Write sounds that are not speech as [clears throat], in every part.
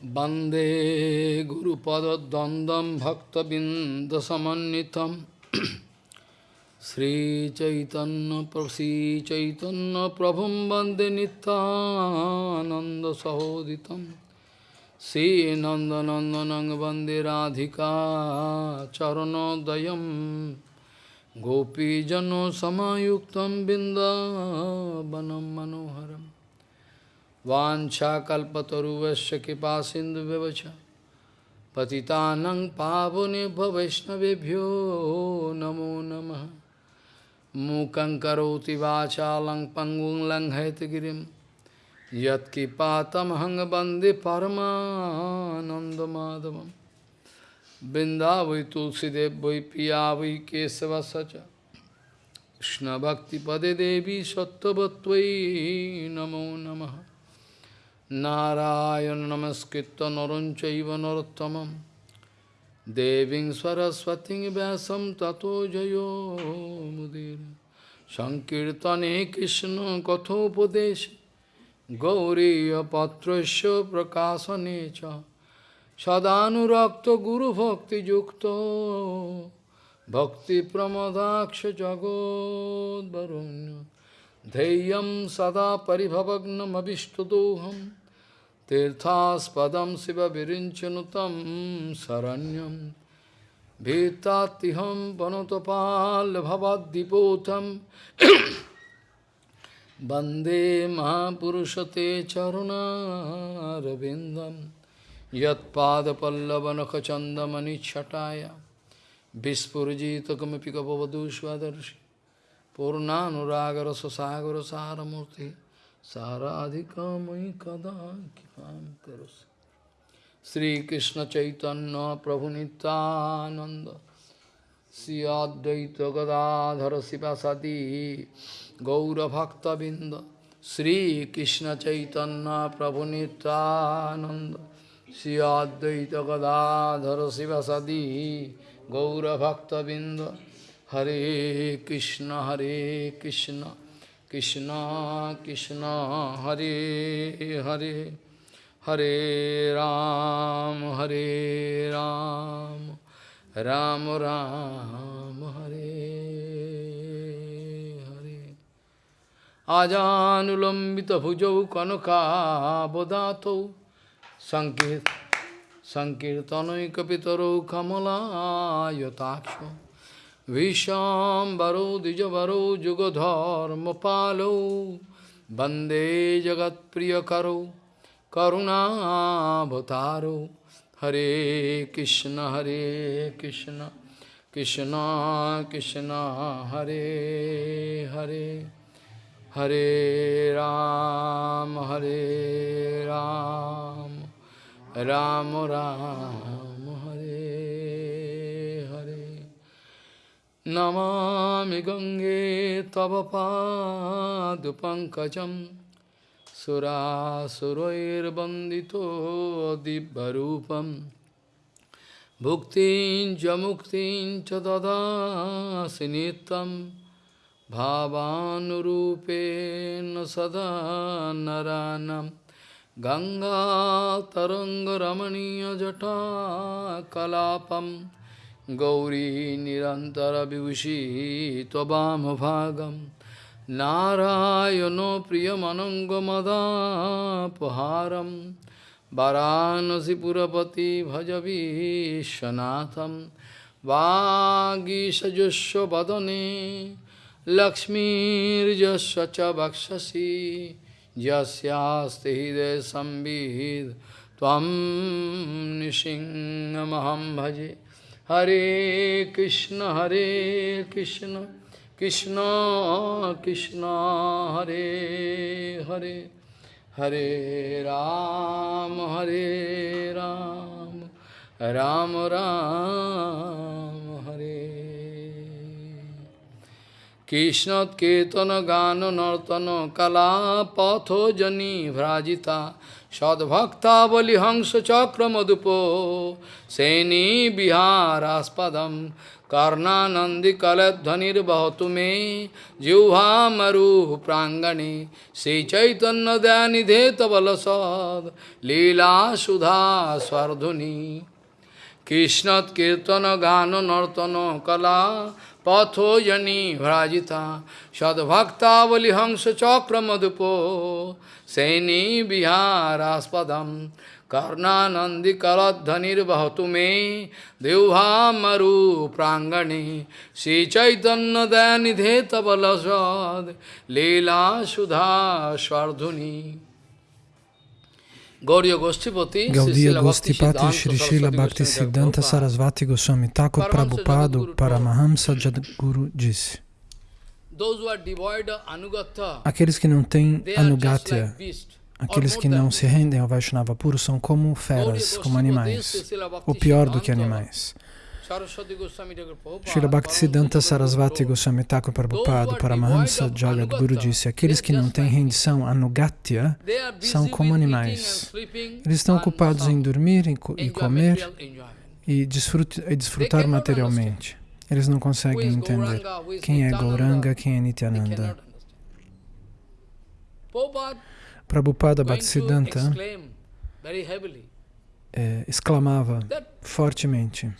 Bande Guru Pada Dandam Bhakta Bindasamanitam [clears throat] Sri Chaitanya Prasi Chaitanya Prabhum Bande Nitananda Sahoditam Sri Nanda Nandanang Bande Radhika Charanodayam. Gopijano Samayuktam Bindavanam Manoharam. वाञ्छाकल्पतरुवश्च कृपा सिन्धुव्यवच पतितानं पावनेभ्य वैष्णवेभ्यो नमो नमः। मूकं करोति वाचालं पङ्गुं लङ्घयतगिरिं यत्कृपातमहं वंदे परमानन्दमाधवं बृन्दा वै तुलसीदेव वै पिया वै केशवस च। कृष्णभक्तिपदे देवी सत्त्ववत्त्वयि नमो नमः। नारायण नमस्कृत नरं चैव नरोत्तमं देवीं सरस्वतीं व्यासं ततो जयो मुदीर सङ्कीर्तने कृष्णकथोपदेश गौरीयपत्रस्य प्रकाशने च सदानुरक्तगुरुभक्तियुक्तो भक्तिप्रमदाक्ष जगोद्वरुण्य धैर्यं सदा परिभवग्नमभिष्टदोहम् Tirthaspadam Siva Virinchanutam Saranyam Bhitatiham Panotopal Bhavadipotam Bande Mahapurushate Charuna Ravindam Yat Pada Pallavanakachandamani Chataya Vispurjita Kamipika Pavadushvadarshi Purnanuragarasa Sagarasa Ramurti Shri अद्वैत गदाधर शिवासादि गौरभक्तबिंद श्रीकृष्ण चैतन्य प्रभु नित्यानंद श्री अद्वैत गदाधर शिवासादि गौरभक्तबिंद हरे कृष्ण हरे Krishna Krishna Krishna Hare Hare Hare Ram Hare Ram Ram Ram Hare Hare Ajanulambita bhujau kanaka bodhato Sankir Sankirtanoi kapitaro kamala yataksha Vishambaro Dijavaro Jugodharma Palo Bande Jagat Priyakaro Karuna Bhataro Hare Krishna Hare Krishna Krishna Krishna Hare Hare Hare Ram Hare Ram Ram Ram Namami गङ्गे तव पादपङ्कजं सुरासुरैर्वन्दितो दिव्यरूपं भुक्तिं च मुक्तिं च ददासि नित्यं भावानुरूपेण सदा नरानं गङ्गातरङ्गरमणीयजटा कलापम् गौरी निरन्तरविभूषी त्ववामभागं नारायणो प्रियमनङ्गमदापहारं वाराणसीपुरपति भज विश्वनाथं वागीषजस्व वदने लक्ष्मीर्जस्व च वक्षसि यस्यास्ति हृदयसंविद् त्वं निसिंहमहं भजे Hare Krishna, Hare Krishna, Krishna Krishna, Hare Hare, Hare Ram, Hare Ram, Ram Ram, Hare Krishnat Ketana Gana Nartana Kala Patho Jani Vrajita sadbhakta balihangsa chakramadupo seni viharaspadam karnanandi kaladhanir bahatume jivha maru prangani Se chaitanya dhyanidheta balasad lila sudha Swarduni কৃষ্ণৎ কীর্তন গান নর্তন কলা पथो जनी भ्राजिता सद्भक्तावली हंस चक्र मधुपो। सैनी विहारास्पदम कर्णानंदिकलध्वनिर्वहतु मे। देवभामरु प्रांगणे। श्री चैतन्य श्रीचैतन्यदयानिधे तबलसद लीला सुधा स्वर्धुनि। Gaudiya Goshtipati Shri Srila Bhakti Siddhanta Sarasvati Goswami Thakur Prabhupada Paramahamsa Jadguru disse Aqueles que não têm Anugatya, aqueles que não se rendem ao Vaishnava puro são como feras, como animais, ou pior do que animais. Srila Bhaktisiddhanta Sarasvati Goswami Thakur Prabhupada Paramahamsa Jagadguru disse Aqueles que não têm rendição anugatya são como animais. Eles estão ocupados em dormir e comer e desfrutar materialmente. Eles não conseguem entender quem é Gauranga, quem é Nityananda. Prabhupada Bhaktisiddhanta é, exclamava fortemente: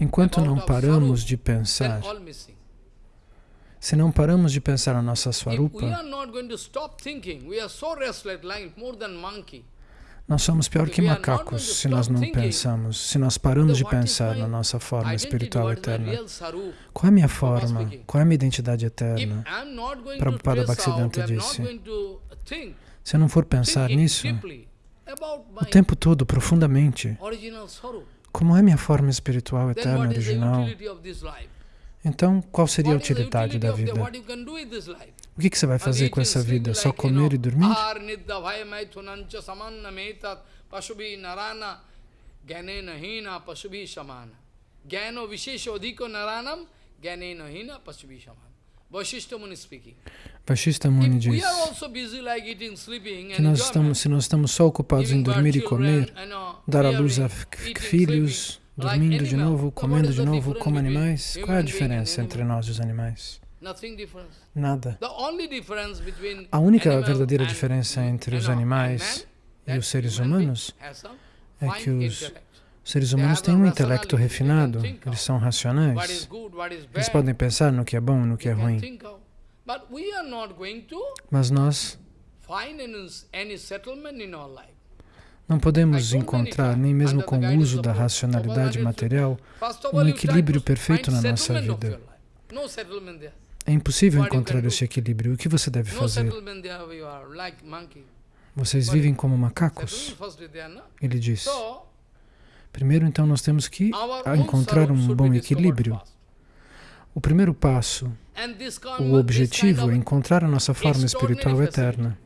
Enquanto não paramos de pensar, se não paramos de pensar a nossa Swarupa, nós somos pior que macacos se nós não pensamos, se nós paramos de pensar na nossa forma espiritual eterna. Qual é a minha forma? Qual é a minha identidade eterna? Prabhupada Bhaktisiddhanta disse, se eu não for pensar nisso o tempo todo, profundamente, como é minha forma espiritual eterna, original, então qual seria a utilidade da vida? O que, que você vai fazer com essa vida? Só comer e dormir? Vashishta Muni diz que nós estamos, se nós estamos só ocupados em dormir e comer, dar à luz a filhos, dormindo de novo, comendo de novo, como animais, qual é a diferença entre nós e os animais? Nada. A única verdadeira diferença entre os animais e os seres humanos é que os seres humanos têm um intelecto refinado, eles são racionais, eles podem pensar no que é bom e no que é ruim. Mas nós não podemos encontrar, nem mesmo com o uso da racionalidade material, um equilíbrio perfeito na nossa vida. É impossível encontrar esse equilíbrio. O que você deve fazer? Vocês vivem como macacos? Ele diz. Primeiro, então, nós temos que encontrar um bom equilíbrio. O primeiro passo, o objetivo é encontrar a nossa forma espiritual eterna.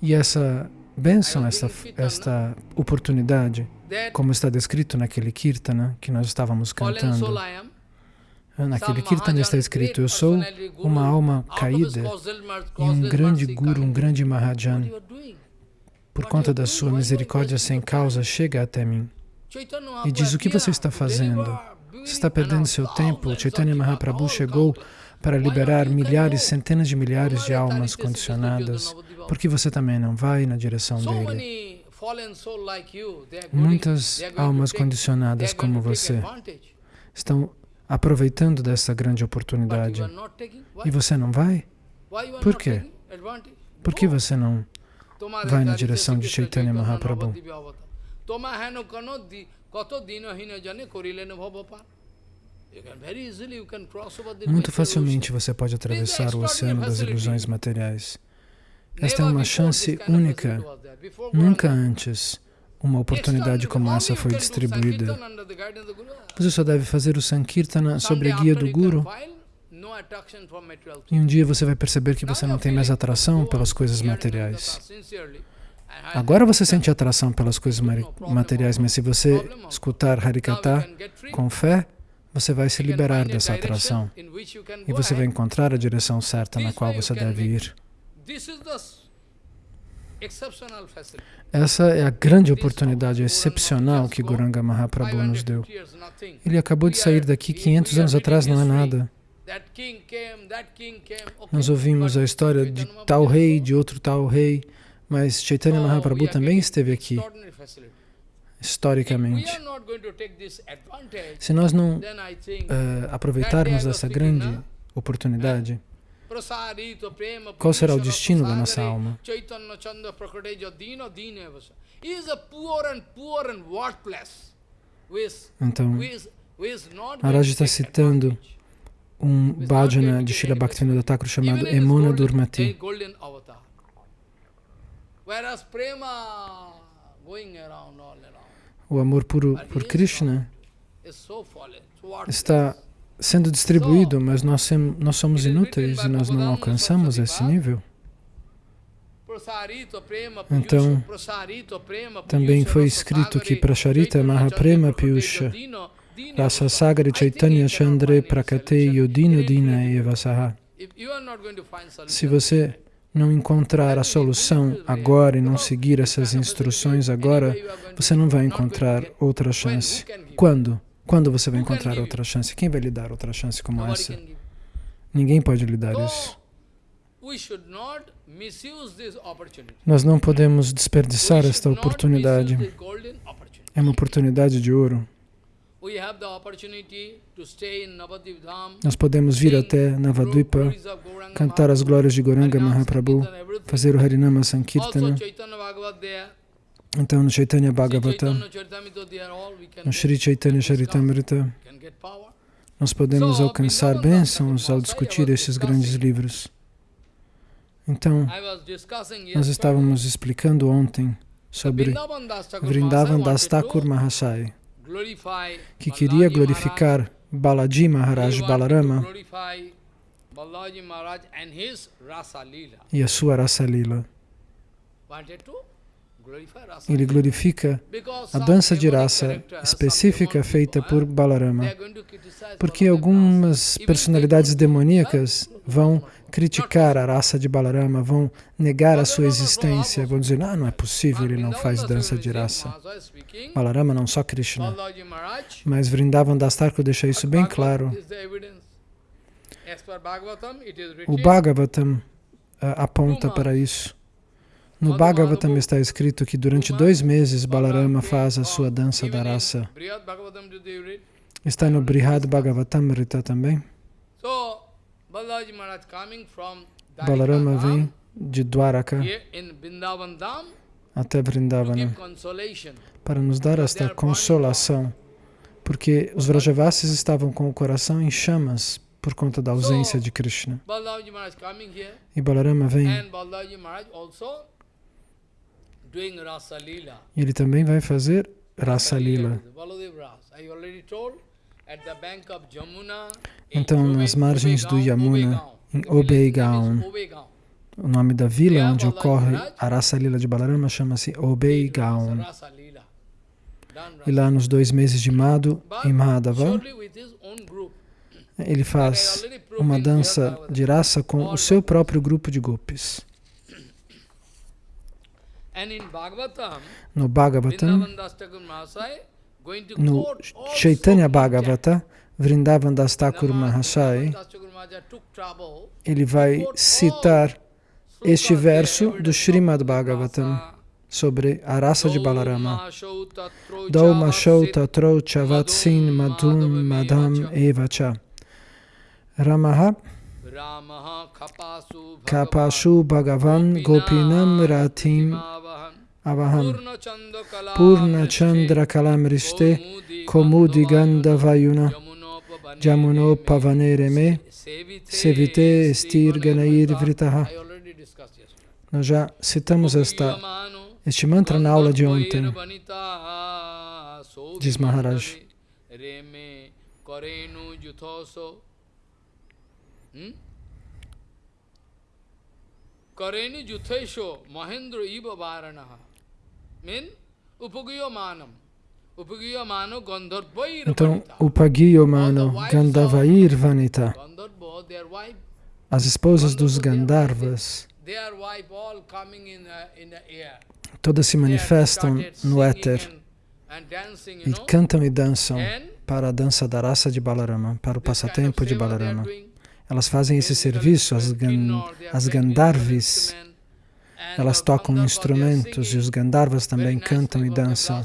E essa bênção, esta, esta oportunidade, como está descrito naquele kirtana que nós estávamos cantando, naquele kirtana está escrito, eu sou uma alma caída e um grande guru, um grande mahajan, por conta da sua misericórdia sem causa, chega até mim. E diz, o que você está fazendo? Você está perdendo seu tempo. Chaitanya Mahaprabhu chegou para liberar milhares, centenas de milhares de almas condicionadas. Por que você também não vai na direção dele? Muitas almas condicionadas como você estão aproveitando dessa grande oportunidade. E você não vai? Por quê? Por que você não vai na direção de Chaitanya Mahaprabhu? Muito facilmente você pode atravessar o oceano das ilusões materiais. Esta é uma chance única. Nunca antes uma oportunidade como essa foi distribuída. Você só deve fazer o Sankirtana sobre a guia do Guru. e um dia você vai perceber que você não tem mais atração pelas coisas materiais. Agora você sente atração pelas coisas materiais, mas se você escutar Harikata com fé, você vai se liberar dessa atração e você vai encontrar a direção certa na qual você deve ir. Essa é a grande oportunidade excepcional que Guranga Mahaprabhu nos deu. Ele acabou de sair daqui 500 anos atrás, não é nada. Nós ouvimos a história de tal rei, de outro tal rei, mas Chaitanya Mahaprabhu também esteve aqui, historicamente. Se nós não uh, aproveitarmos dessa grande oportunidade, qual será o destino da nossa alma? Então, Maharaj está citando um bhajana de Srila Bhaktivinoda Thakur chamado Emona Durmati. O amor puro por Krishna está sendo distribuído, mas nós, nós somos inúteis e nós não alcançamos esse nível. Então, também foi escrito que Prasharita Mahaprema Piyusha Rasa Sagari Chaitanya Chandre Prakate Yodino Dina Evasaha. Se você não encontrar a solução agora e não seguir essas instruções agora, você não vai encontrar outra chance. Quando? Quando você vai encontrar outra chance? Quem vai lhe dar outra chance como essa? Ninguém pode lhe dar isso. Nós não podemos desperdiçar esta oportunidade. É uma oportunidade de ouro. Nós podemos vir até Navadvipa, cantar as glórias de Goranga Mahaprabhu, fazer o Harinama Sankirtana. Então, no Chaitanya Bhagavata, no Sri Chaitanya Charitamrita, nós podemos alcançar bênçãos ao discutir esses grandes livros. Então, nós estávamos explicando ontem sobre Vrindavan Das Thakur Mahasaya que queria glorificar Balaji Maharaj Balarama e a sua Rasa Lila. Ele glorifica a dança de raça específica feita por Balarama, porque algumas personalidades demoníacas vão criticar a raça de Balarama, vão negar a sua existência, vão dizer, ah, não é possível, ele não faz dança de raça. Balarama não só Krishna. Mas Vrindavan Dastarko deixa isso bem claro. O Bhagavatam uh, aponta para isso. No Bhagavatam está escrito que durante dois meses Balarama faz a sua dança da raça. Está no Brihad Bhagavatam Rita também. Balarama vem de Dwaraka até Vrindavana para nos dar esta consolação, porque os Vrajavasis estavam com o coração em chamas por conta da ausência de Krishna. E Balarama vem. E ele também vai fazer Rasa Lila. Então, nas margens do Yamuna, em Obeigaon, o nome da vila onde ocorre a Rasa Lila de Balarama chama-se Obeigaon. E lá nos dois meses de Madhu, em Madhava, ele faz uma dança de raça com o seu próprio grupo de gopis. No Bhagavatam, no Chaitanya Bhagavata, Vrindavan Das Thakur Mahasai, ele vai citar este verso do Srimad Bhagavatam sobre a raça de Balarama. Dauma Shauta Troucha Vatsin Madhum Madham Evacha. Ramaha Kapashu Bhagavan Gopinam Ratim Avaham Purna Chandra Kalamriste Komudi Gandhavayuna Jamuno Pavanere Me. Sevite Stir Ganair Vritaha Nós já citamos esta, este mantra na aula de ontem, diz Maharaj. Kareni Juthaisho Mahendra Iva Varanaha. Então, Upagiyamano Gandhavair Vanita. As esposas dos Gandharvas, todas se manifestam no éter. e cantam e dançam para a dança da raça de Balarama, para o passatempo de Balarama. Elas fazem esse serviço, as, gan, as Gandharvis, elas tocam instrumentos e os Gandharvas também cantam e dançam.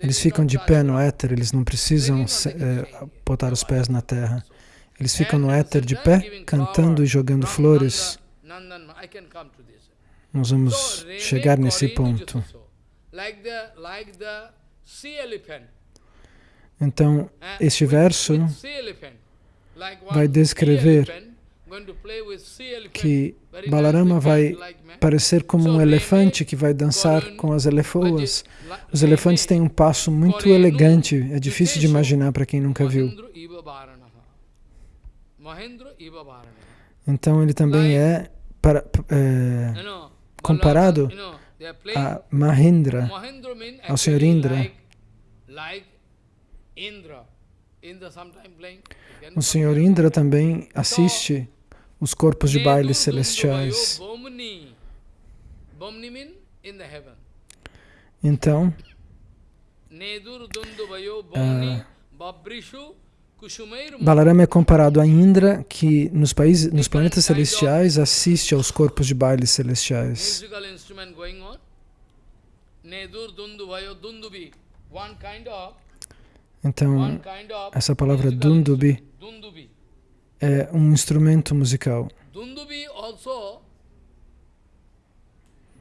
Eles ficam de pé no éter, eles não precisam eh, botar os pés na terra. Eles ficam no éter de pé, cantando e jogando flores. Nós vamos chegar nesse ponto. Então, este verso vai descrever que Balarama vai parecer como um elefante que vai dançar com as elefoas. Os elefantes têm um passo muito elegante, é difícil de imaginar para quem nunca viu. Então ele também é, para, é comparado a Mahindra, ao Senhor Indra. O Senhor Indra também assiste os corpos de baile celestiais. Então, ah, Balarama é comparado a Indra, que nos, países, nos planetas celestiais assiste aos corpos de baile celestiais. Então, essa palavra. Dundubi. É um instrumento musical. Dundubi also,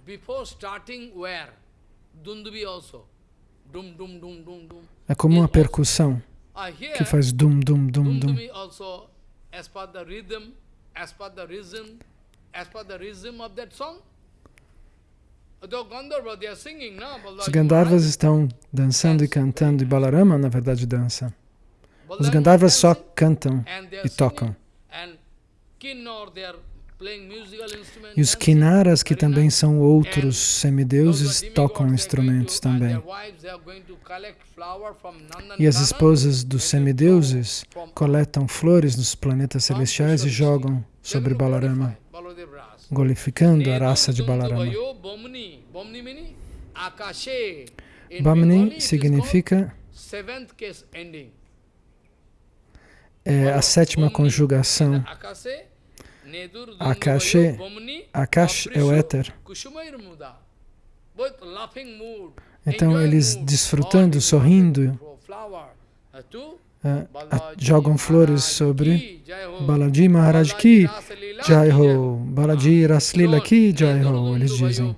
before starting where? Dundubi also. Dum dum dum dum dum. É como uma percussão que faz dum dum dum dum. Also, as per the rhythm, as per the rhythm, as per the rhythm of that song. Os Gandharvas estão dançando e cantando e Balarama, na verdade, dança. Os Gandharvas só cantam e tocam. E os Kinnaras, que também são outros semideuses, tocam instrumentos também. E as esposas dos semideuses coletam flores nos planetas celestiais e jogam sobre Balarama, glorificando a raça de Balarama. Bamni significa é a sétima conjugação. Akashe, Akash é o éter. Então eles desfrutando, sorrindo, eh, jogam flores sobre Balaji Maharaj Ki Jai Ho, Balaji Raslila Ki Jai Ho, eles dizem.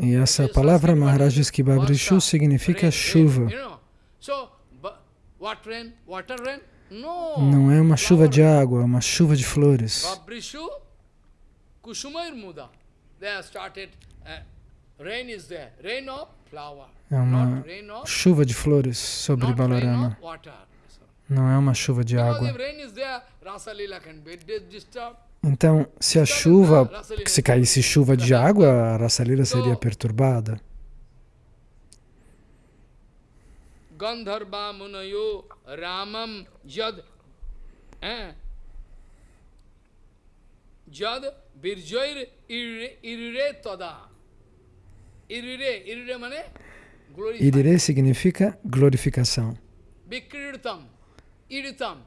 E essa palavra Maharaj diz que Babrishu significa chuva. Não é uma chuva de água, é uma chuva de flores. Uh, É uma chuva de flores sobre Balarama. Não é uma chuva de água. Então, se a chuva, se caísse chuva de água, a Rasalila seria perturbada. Gandharva Munayo Ramam Yad eh, Yad Birjoir Irire Tada. Irire, Irire. Irire significa glorificação. Iritam.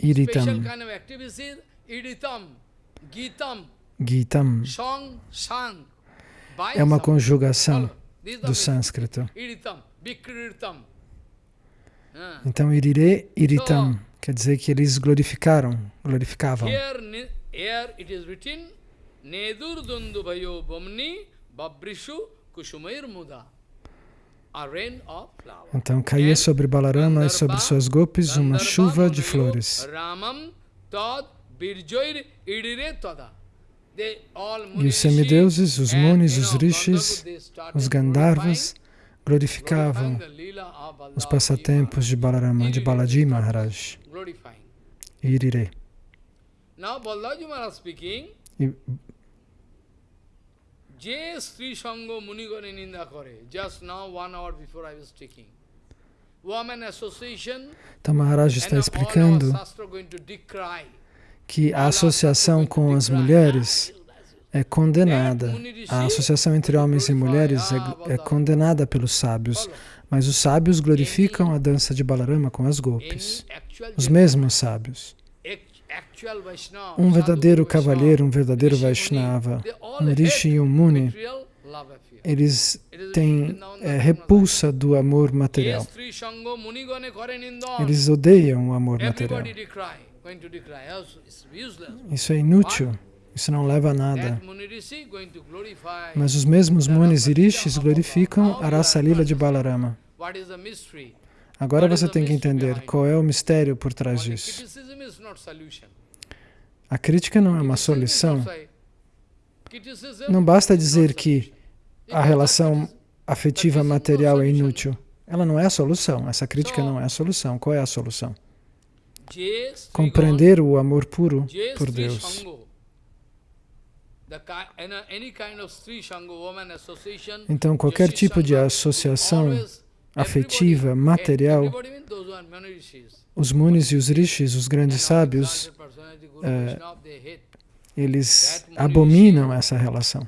Iritam, activities, Iritam, Gitam, Gitam, Song, Sang. By é uma conjugação do sânscrito. Ah. Então, Irire, Iritam, quer dizer que eles glorificaram, glorificavam. Então, caía sobre Balarama e sobre suas golpes uma chuva de flores. Ramam Tad Birjoir Idire Tada. They all E Muni os semideuses, os and, munis, you os know, rishis, Gandharva, they started os Gandharvas, glorifying glorificavam os passatempos de Balarama, de Balaji Maharaj. Irire. E যে স্ত্রী সঙ্গ মুনিগণে নিন্দা করে just now one hour before I was taking Então Maharaj está explicando que a associação com as mulheres é condenada. A associação entre homens e mulheres é, é condenada pelos sábios. Mas os sábios glorificam a dança de Balarama com as golpes. Os mesmos sábios. Um verdadeiro cavalheiro, um verdadeiro Vaishnava, um Rishi e um Muni, eles têm é, repulsa do amor material. Eles odeiam o amor material. Isso é inútil. Isso não leva a nada. Mas os mesmos Munis e Rishis glorificam a raça lila de Balarama. Agora você tem que entender qual é o mistério por trás disso. A crítica não é uma solução. Não basta dizer que a relação afetiva material é inútil. Ela não é a solução. Essa crítica não é a solução. Qual é a solução? Compreender o amor puro por Deus. Então, qualquer tipo de associação afetiva, material, os munis e os rishis, os grandes sábios, é, eles abominam essa relação.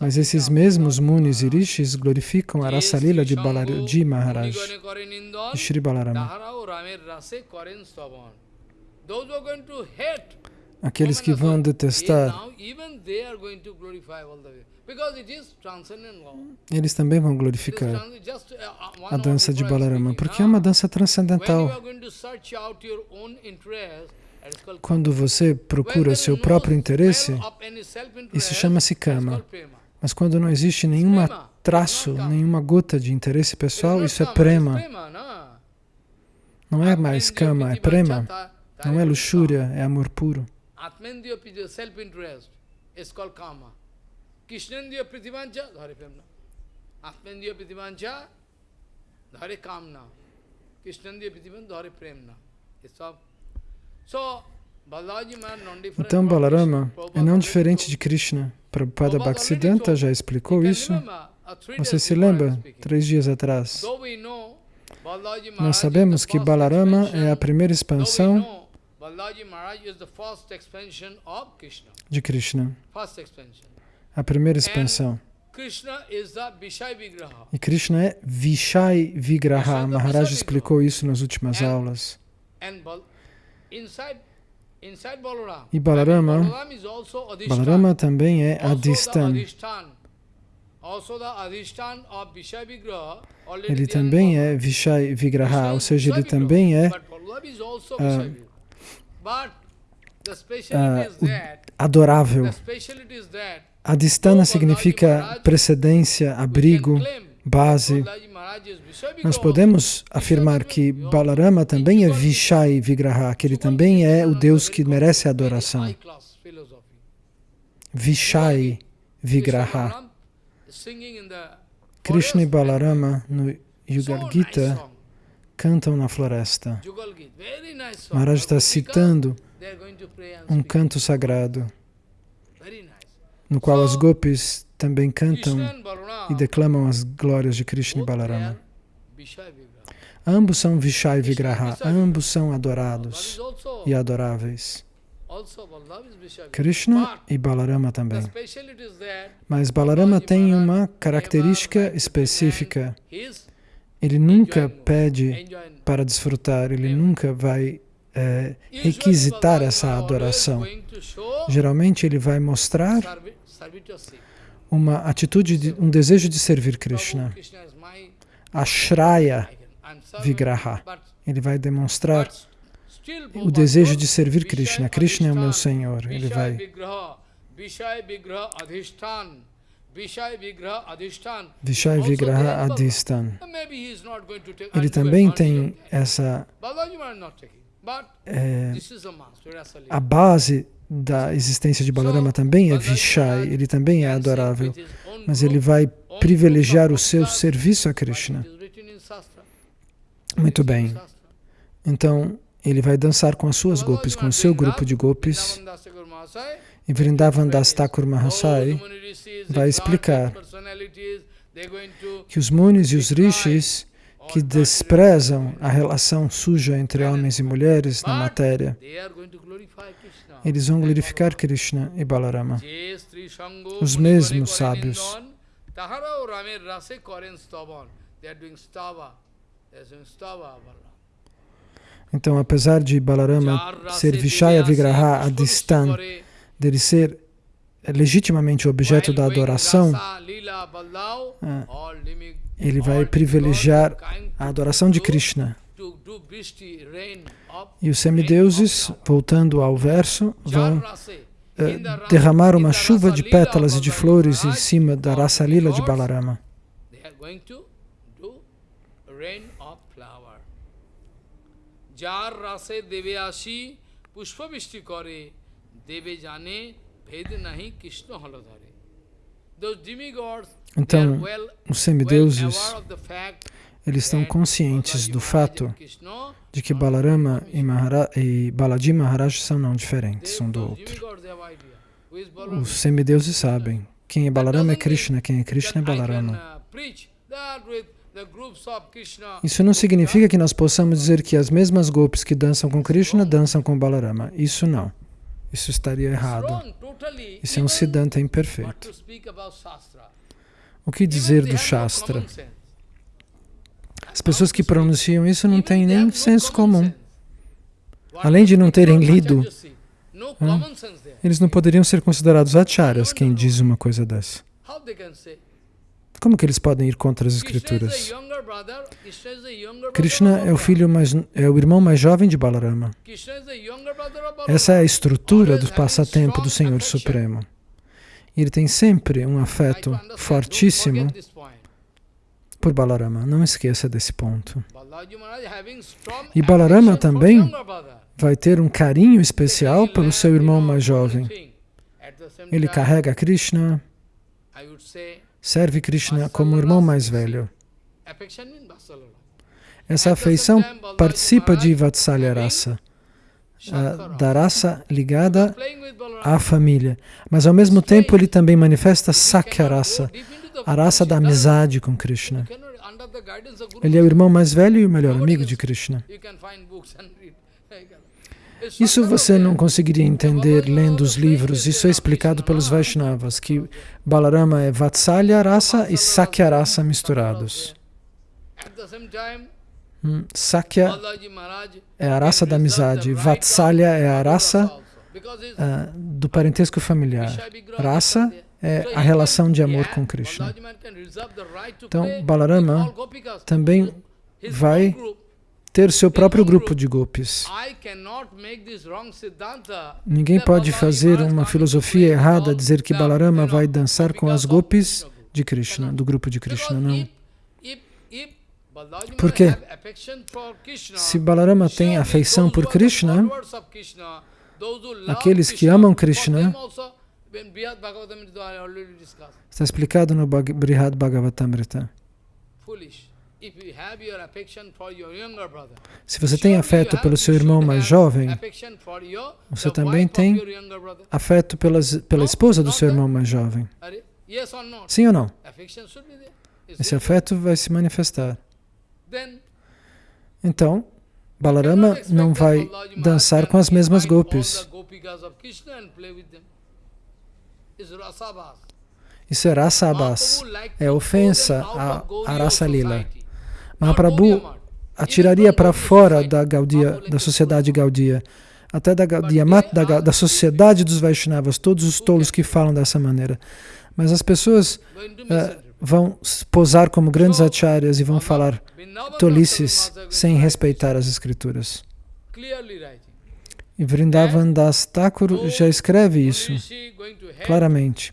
Mas esses mesmos munis e rishis glorificam a raça lila de Balaji Maharaj, de Shri Balarama. Aqueles que vão detestar, eles também vão glorificar a dança de Balarama, porque é uma dança transcendental. Quando você procura seu próprio interesse, isso chama-se kama. Mas quando não existe nenhum traço, nenhuma gota de interesse pessoal, isso é prema. Não é mais kama, é prema. Não é luxúria, é amor puro. Dhare premna. Dhare kamna. Dhare premna. Então Balarama é não diferente de Krishna. Prabhupada Bhaktisiddhanta já explicou isso. Você se lembra, três dias atrás? Nós sabemos que Balarama é a primeira expansão de Krishna a primeira expansão. E Krishna é Vishai Vigraha. Maharaj explicou isso nas últimas aulas. E Balarama, Balarama também é Adhistan. Ele também é Vishai Vigraha, ou seja, ele também é uh, uh, adorável. Adistana significa precedência, abrigo, base. Nós podemos afirmar que Balarama também é Vishai Vigraha, que ele também é o Deus que merece adoração. Vishai Vigraha. Krishna e Balarama no Yugal Gita cantam na floresta. Maharaj está citando um canto sagrado no qual as gopis também cantam e declamam as glórias de Krishna e Balarama. Ambos são Vishai Vigraha, ambos são adorados e adoráveis. Krishna e Balarama também. Mas Balarama tem uma característica específica. Ele nunca pede para desfrutar, ele nunca vai é, requisitar essa adoração. Geralmente ele vai mostrar uma atitude, de, um desejo de servir Krishna. Ashraya Vigraha. Ele vai demonstrar o desejo de servir Krishna. Krishna é o meu Senhor. Ele vai... Vishai Vigraha Adhistan. Ele também tem essa é, a base da existência de Balarama também é Vishai, ele também é adorável, mas ele vai privilegiar o seu serviço a Krishna. Muito bem. Então, ele vai dançar com as suas golpes, com o seu grupo de golpes. E Vrindavan Das Thakur Mahasai vai explicar que os munis e os rishis que desprezam a relação suja entre homens e mulheres na matéria, eles vão glorificar Krishna e Balarama. Os mesmos sábios. Então, apesar de Balarama ser Vishaya Vigraha Adistan, dele ser legitimamente objeto da adoração, é, ele vai privilegiar a adoração de Krishna. E os semideuses, voltando ao verso, vão eh, derramar uma chuva de pétalas e de flores em cima da raça lila de Balarama. Então, os semideuses, eles estão conscientes do fato de que Balarama e, Mahara, e Balaji Maharaj são não diferentes um do outro. Os semideuses sabem. Quem é Balarama é Krishna, quem é Krishna é Balarama. Isso não significa que nós possamos dizer que as mesmas golpes que dançam com Krishna dançam com Balarama. Isso não. Isso estaria errado. Isso é um Siddhanta imperfeito. O que dizer do Shastra? As pessoas que pronunciam isso não têm nem senso comum. Além de não terem lido, eles não poderiam ser considerados acharyas, quem diz uma coisa dessa. Como que eles podem ir contra as escrituras? Krishna é o filho mais, é o irmão mais jovem de Balarama. Essa é a estrutura do passatempo do Senhor Supremo. Ele tem sempre um afeto fortíssimo por Balarama. Não esqueça desse ponto. E Balarama também vai ter um carinho especial pelo seu irmão mais jovem. Ele carrega Krishna, serve Krishna como irmão mais velho. Essa afeição participa de Vatsalya Rasa, da raça ligada à família. Mas ao mesmo tempo ele também manifesta Sakya Rasa, a raça da amizade com Krishna. Ele é o irmão mais velho e o melhor amigo de Krishna. Isso você não conseguiria entender lendo os livros. Isso é explicado pelos Vaishnavas, que Balarama é Vatsalya rasa e Sakya rasa misturados. Hum, Sakya é a raça da amizade, Vatsalya é a raça uh, do parentesco familiar. Rasa é a relação de amor com Krishna. Então, Balarama também vai ter seu próprio grupo de gopis. Ninguém pode fazer uma filosofia errada, dizer que Balarama vai dançar com as gopis de Krishna, do grupo de Krishna, não. Por quê? Se Balarama tem afeição por Krishna, aqueles que amam Krishna, está explicado no Brihad Bhagavatamrita. Se você tem afeto pelo seu irmão mais jovem, você também tem afeto pelas, pela esposa do seu irmão mais jovem. Sim ou não? Esse afeto vai se manifestar. Então, Balarama não vai dançar com as mesmas golpes. Isso é rasabas, é ofensa à, à raça lila. Mahaprabhu atiraria para fora da, Gaudia, da sociedade Gaudia, até da Gaudia, da, da sociedade dos Vaishnavas, todos os tolos que falam dessa maneira. Mas as pessoas uh, vão posar como grandes acharyas e vão falar tolices sem respeitar as escrituras. E Vrindavan Das Thakur já escreve isso claramente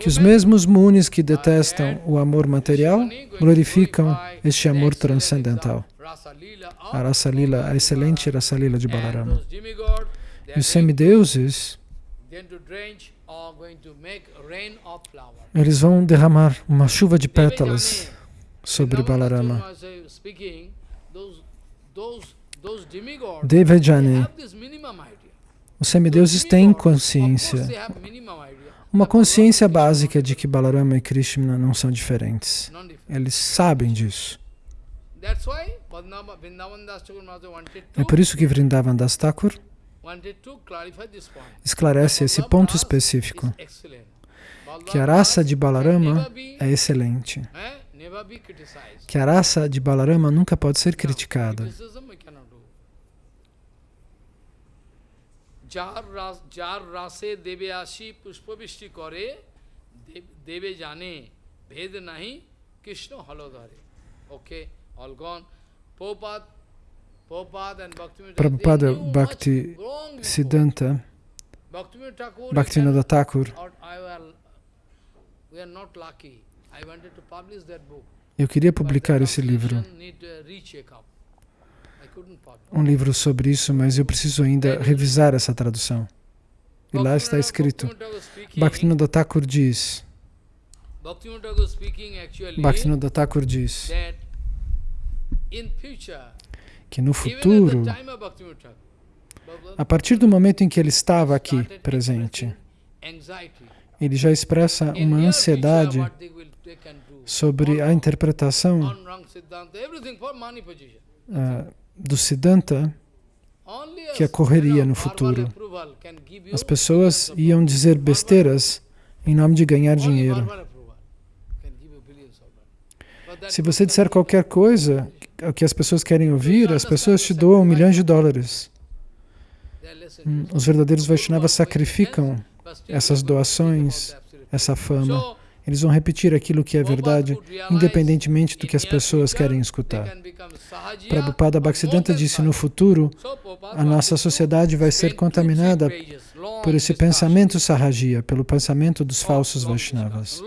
que os mesmos munis que detestam o amor material glorificam este amor transcendental. a a excelente Rasa Lila de Balarama. E os semideuses, eles vão derramar uma chuva de pétalas sobre Balarama. Devajani, os semideuses têm consciência, uma consciência básica de que Balarama e Krishna não são diferentes. Eles sabem disso. É por isso que Vrindavan Das Thakur esclarece esse ponto específico, que a raça de Balarama é excelente, que a raça de Balarama nunca pode ser criticada. যার রাসে দেবে আসি পুষ্পবৃষ্টি করে দেবে জানে ভেদ নাহি কৃষ্ণ হলধরে ওকে all gone. Prabhupada, Prabhupada and Prabhupada Bhakti Siddhanta Bhaktivinoda Thakur eu queria publicar esse livro um livro sobre isso, mas eu preciso ainda revisar essa tradução. E lá está escrito, Bhaktivinoda Thakur diz, Bhaktivinoda Thakur diz que no futuro, a partir do momento em que ele estava aqui presente, ele já expressa uma ansiedade sobre a interpretação uh, do Siddhanta que ocorreria no futuro. As pessoas iam dizer besteiras em nome de ganhar dinheiro. Se você disser qualquer coisa que as pessoas querem ouvir, as pessoas te doam milhões de dólares. Hum, os verdadeiros Vaishnavas sacrificam essas doações, essa fama. Eles vão repetir aquilo que é verdade, independentemente do que as pessoas querem escutar. Prabhupada Bhaktisiddhanta disse, no futuro, a nossa sociedade vai ser contaminada por esse pensamento sahajiya, pelo pensamento dos falsos Vaishnavas.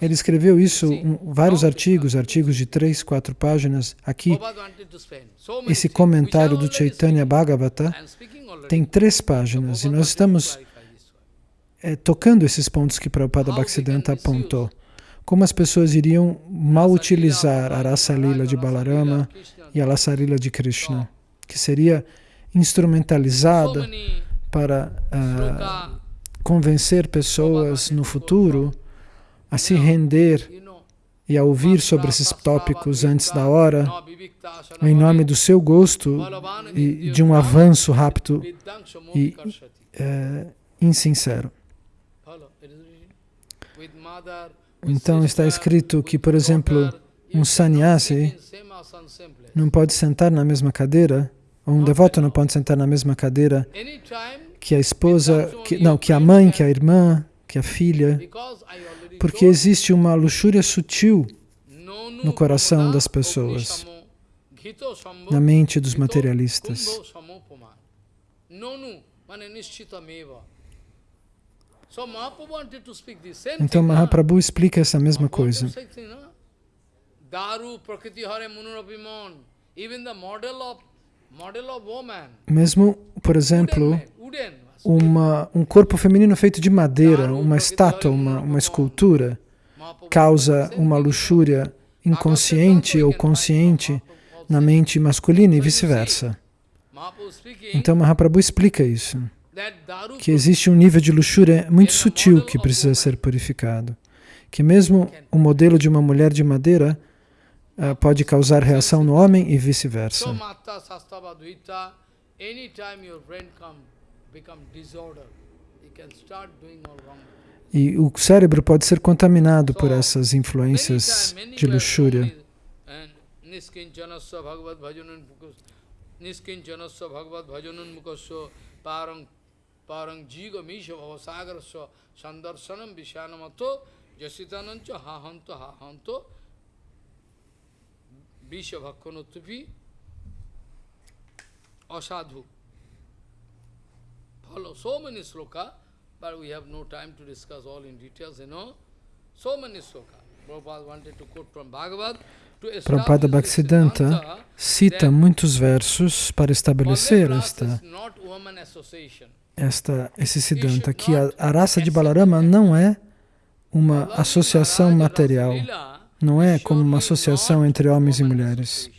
Ele escreveu isso em vários artigos, artigos de três, quatro páginas. Aqui, esse comentário do Chaitanya Bhagavata tem três páginas e nós estamos é, tocando esses pontos que Prabhupada Bhaktisiddhanta apontou. Como as pessoas iriam mal utilizar a Rasa Lila de Balarama e a Rasa Lila de Krishna, que seria instrumentalizada para uh, convencer pessoas no futuro a se render e a ouvir sobre esses tópicos antes da hora, em nome do seu gosto e de um avanço rápido e uh, insincero. Então está escrito que, por exemplo, um sannyasi não pode sentar na mesma cadeira, ou um devoto não pode sentar na mesma cadeira que a esposa, que, não, que a mãe, que a irmã, que a filha, porque existe uma luxúria sutil no coração das pessoas, na mente dos materialistas. Então Mahaprabhu explica essa mesma coisa. Mesmo, por exemplo, uma, um corpo feminino feito de madeira, uma estátua, uma, uma escultura, causa uma luxúria inconsciente ou consciente na mente masculina e vice-versa. Então Mahaprabhu explica isso que existe um nível de luxúria muito sutil que precisa ser purificado. Que mesmo o modelo de uma mulher de madeira uh, pode causar reação no homem e vice-versa. E o cérebro pode ser contaminado por essas influências de luxúria. Niskinjanasya bhagavad bhajanun mukasya parang jiga misha bhavasagarasya sandarsanam vishanamato jasitanancha hahanto hahanto visha bhakkanutupi asadhu. Follow so many sloka, but we have no time to discuss all in details, you know. So many sloka. Prabhupada wanted to quote from Bhagavad to establish Prabhupada Bhaktisiddhanta cita muitos versos para estabelecer esta, esta, esse Siddhanta, que a, a raça de Balarama não é uma associação material, não é como uma associação entre homens e mulheres.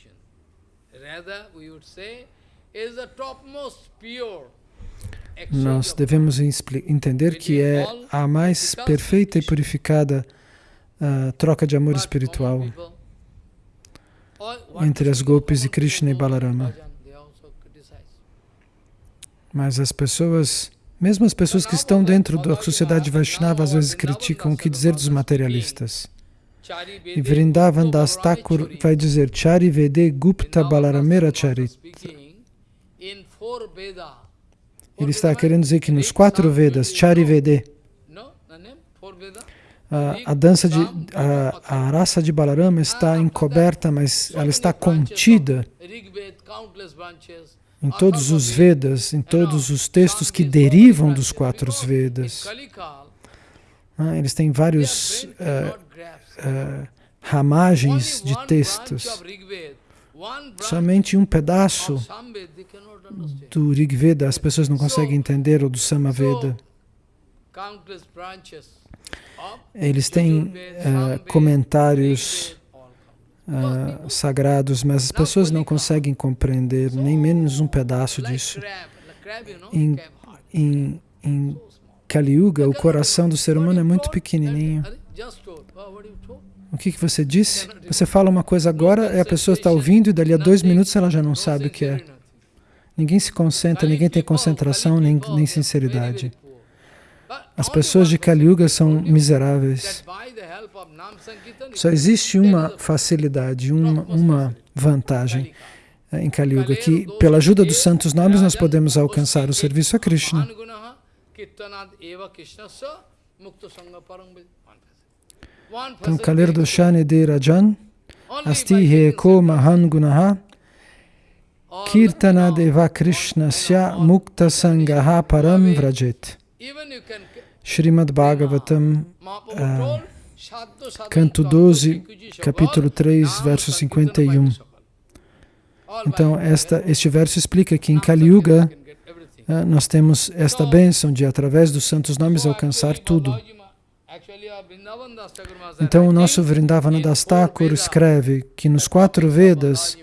Nós devemos entender que é a mais perfeita e purificada uh, troca de amor espiritual entre as Gopis e Krishna e Balarama. Mas as pessoas, mesmo as pessoas que estão dentro da sociedade Vaishnava, às vezes criticam o que dizer dos materialistas. E Vrindavan Das Thakur vai dizer Chari Vede Gupta Balaramera Charita. Ele está querendo dizer que nos quatro Vedas, Chari Vede, a, a dança de a, a raça de Balarama está encoberta, mas ela está contida em todos os Vedas, em todos os textos que derivam dos quatro Vedas. Ah, eles têm vários uh, uh, ramagens de textos. Somente um pedaço do Rig Veda as pessoas não conseguem entender, ou do Samaveda. Eles têm comentários uh, sagrados, mas as pessoas não conseguem compreender nem menos um pedaço disso. Em, em, em Kali Yuga, o coração do ser humano é muito pequenininho. O que, que você disse? Você fala uma coisa agora a pessoa está ouvindo e dali a dois minutos ela já não sabe o que é. Ninguém se concentra, ninguém tem concentração nem, nem sinceridade. As pessoas de Kali Yuga são miseráveis. Só existe uma facilidade, uma, uma vantagem em Kali Yuga, que pela ajuda dos santos nomes nós podemos alcançar o serviço a Krishna. Então, Kalir Doshani de Rajan, Asti Heko Mahan Gunaha, Kirtana Deva Krishna Sya Mukta Sangaha Param Vrajet. Srimad Bhagavatam, uh, canto 12, capítulo 3, verso 51. Então, esta, este verso explica que em Kali Yuga uh, nós temos esta bênção de, através dos santos nomes, alcançar tudo. Então, o nosso Vrindavana Das Thakur escreve que nos quatro Vedas,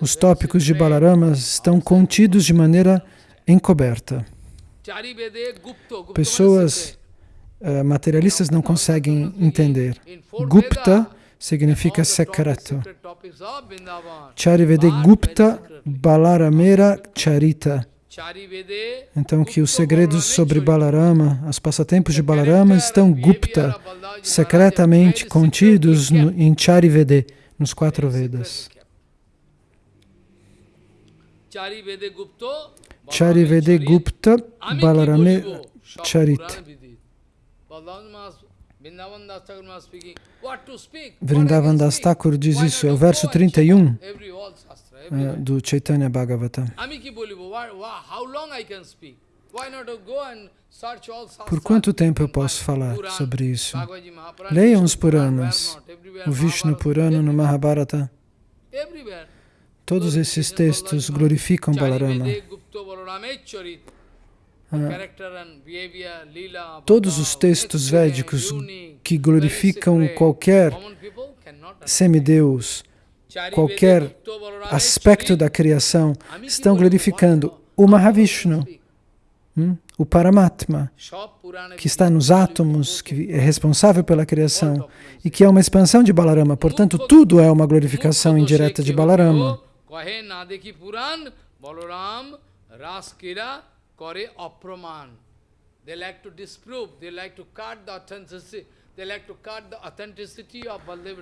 os tópicos de Balarama estão contidos de maneira encoberta. Pessoas uh, materialistas não conseguem entender. Gupta significa secreto. Charivede Gupta Balaramera Charita. Então que os segredos sobre Balarama, os passatempos de Balarama estão Gupta, secretamente contidos no, em Charivede, nos quatro Vedas. Charivede Gupta Balarame Charit. Vrindavan Das Thakur diz isso, é o verso 31 é, do Chaitanya Bhagavata. Por quanto tempo eu posso falar sobre isso? Leiam os Puranas, o Vishnu Purana no Mahabharata. Todos esses textos glorificam Balarama. Ah, todos os textos védicos que glorificam qualquer semideus, qualquer aspecto da criação, estão glorificando o Mahavishnu, hum, o Paramatma, que está nos átomos, que é responsável pela criação e que é uma expansão de Balarama. Portanto, tudo é uma glorificação indireta de Balarama. Raskira kore apraman. They like to disprove, they like to cut the authenticity, they like to cut the authenticity of Baldev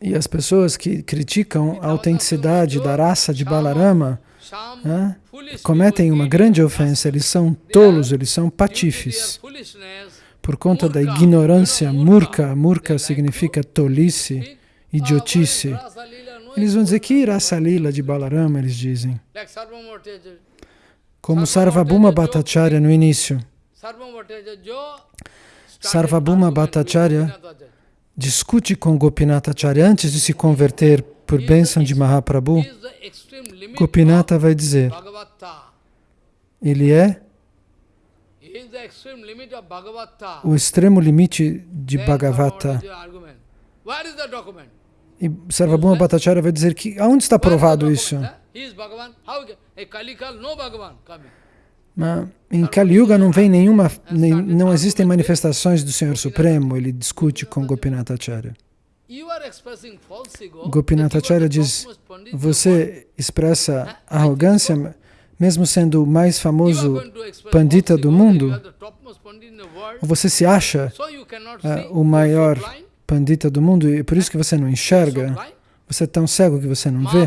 E as pessoas que criticam a autenticidade da raça de Balarama né, cometem uma grande ofensa. Eles são tolos, eles são patifes. Por conta da ignorância, murka, murka significa tolice, ah, idiotice. É eles vão dizer que é raça lila de Balarama, eles dizem. Como Sarvabhuma Bhattacharya no início. Sarvabhuma Bhattacharya discute com Gopinathacharya antes de se converter por bênção de Mahaprabhu. Gopinata vai dizer, ele é o extremo limite de Bhagavata. E Sarvabhuma Bhattacharya vai dizer que aonde está provado isso? Mas em Kali Yuga não vem nenhuma, nem, não existem manifestações do Senhor Supremo, ele discute com Gopinath Acharya. Gopinath Acharya diz, você expressa arrogância mesmo sendo o mais famoso pandita do mundo, você se acha uh, o maior pandita do mundo e por isso que você não enxerga, você é tão cego que você não vê.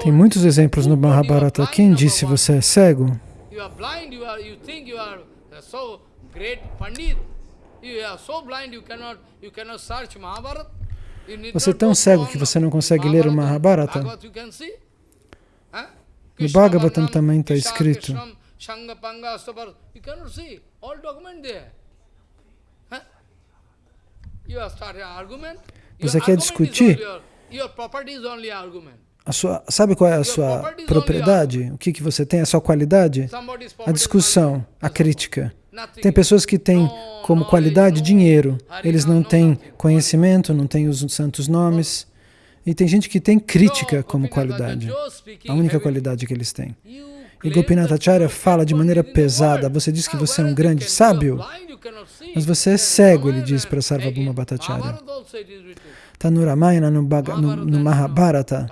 tem muitos exemplos no Mahabharata. Quem disse você é cego? Você é tão cego que você não consegue ler o Mahabharata? No Bhagavatam também está escrito. Você quer discutir? A sua, sabe qual é a sua propriedade? O que, que você tem? A sua qualidade? A discussão, a crítica. Tem pessoas que têm como qualidade dinheiro. Eles não têm conhecimento, não têm os santos nomes. E tem gente que tem crítica como qualidade, a única qualidade que eles têm. E Gopinath Acharya fala de maneira pesada, você diz que você é um grande sábio, mas você é cego, ele diz para Sarvabhuma Bhattacharya. Está no Ramayana, no, no, no Mahabharata,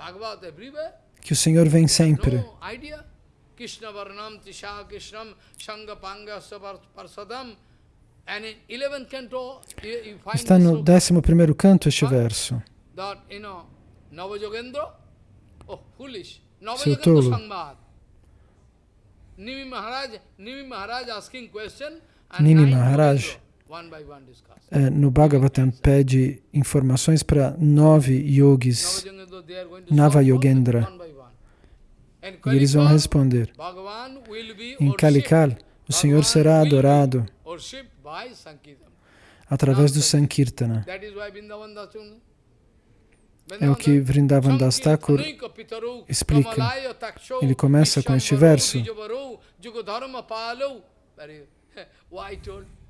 que o Senhor vem sempre. Está no 11 canto este verso. Oh Navajogendra Sangvad. Nimi Maharaj, asking question Nimi Maharaj é, no Bhagavatam pede informações para nove yogis, Nava Yogendra, e eles vão responder. Em Kalikal, o Senhor será adorado através do Sankirtana. É o que Vrindavan Das Thakur explica. Ele começa com este verso. [laughs]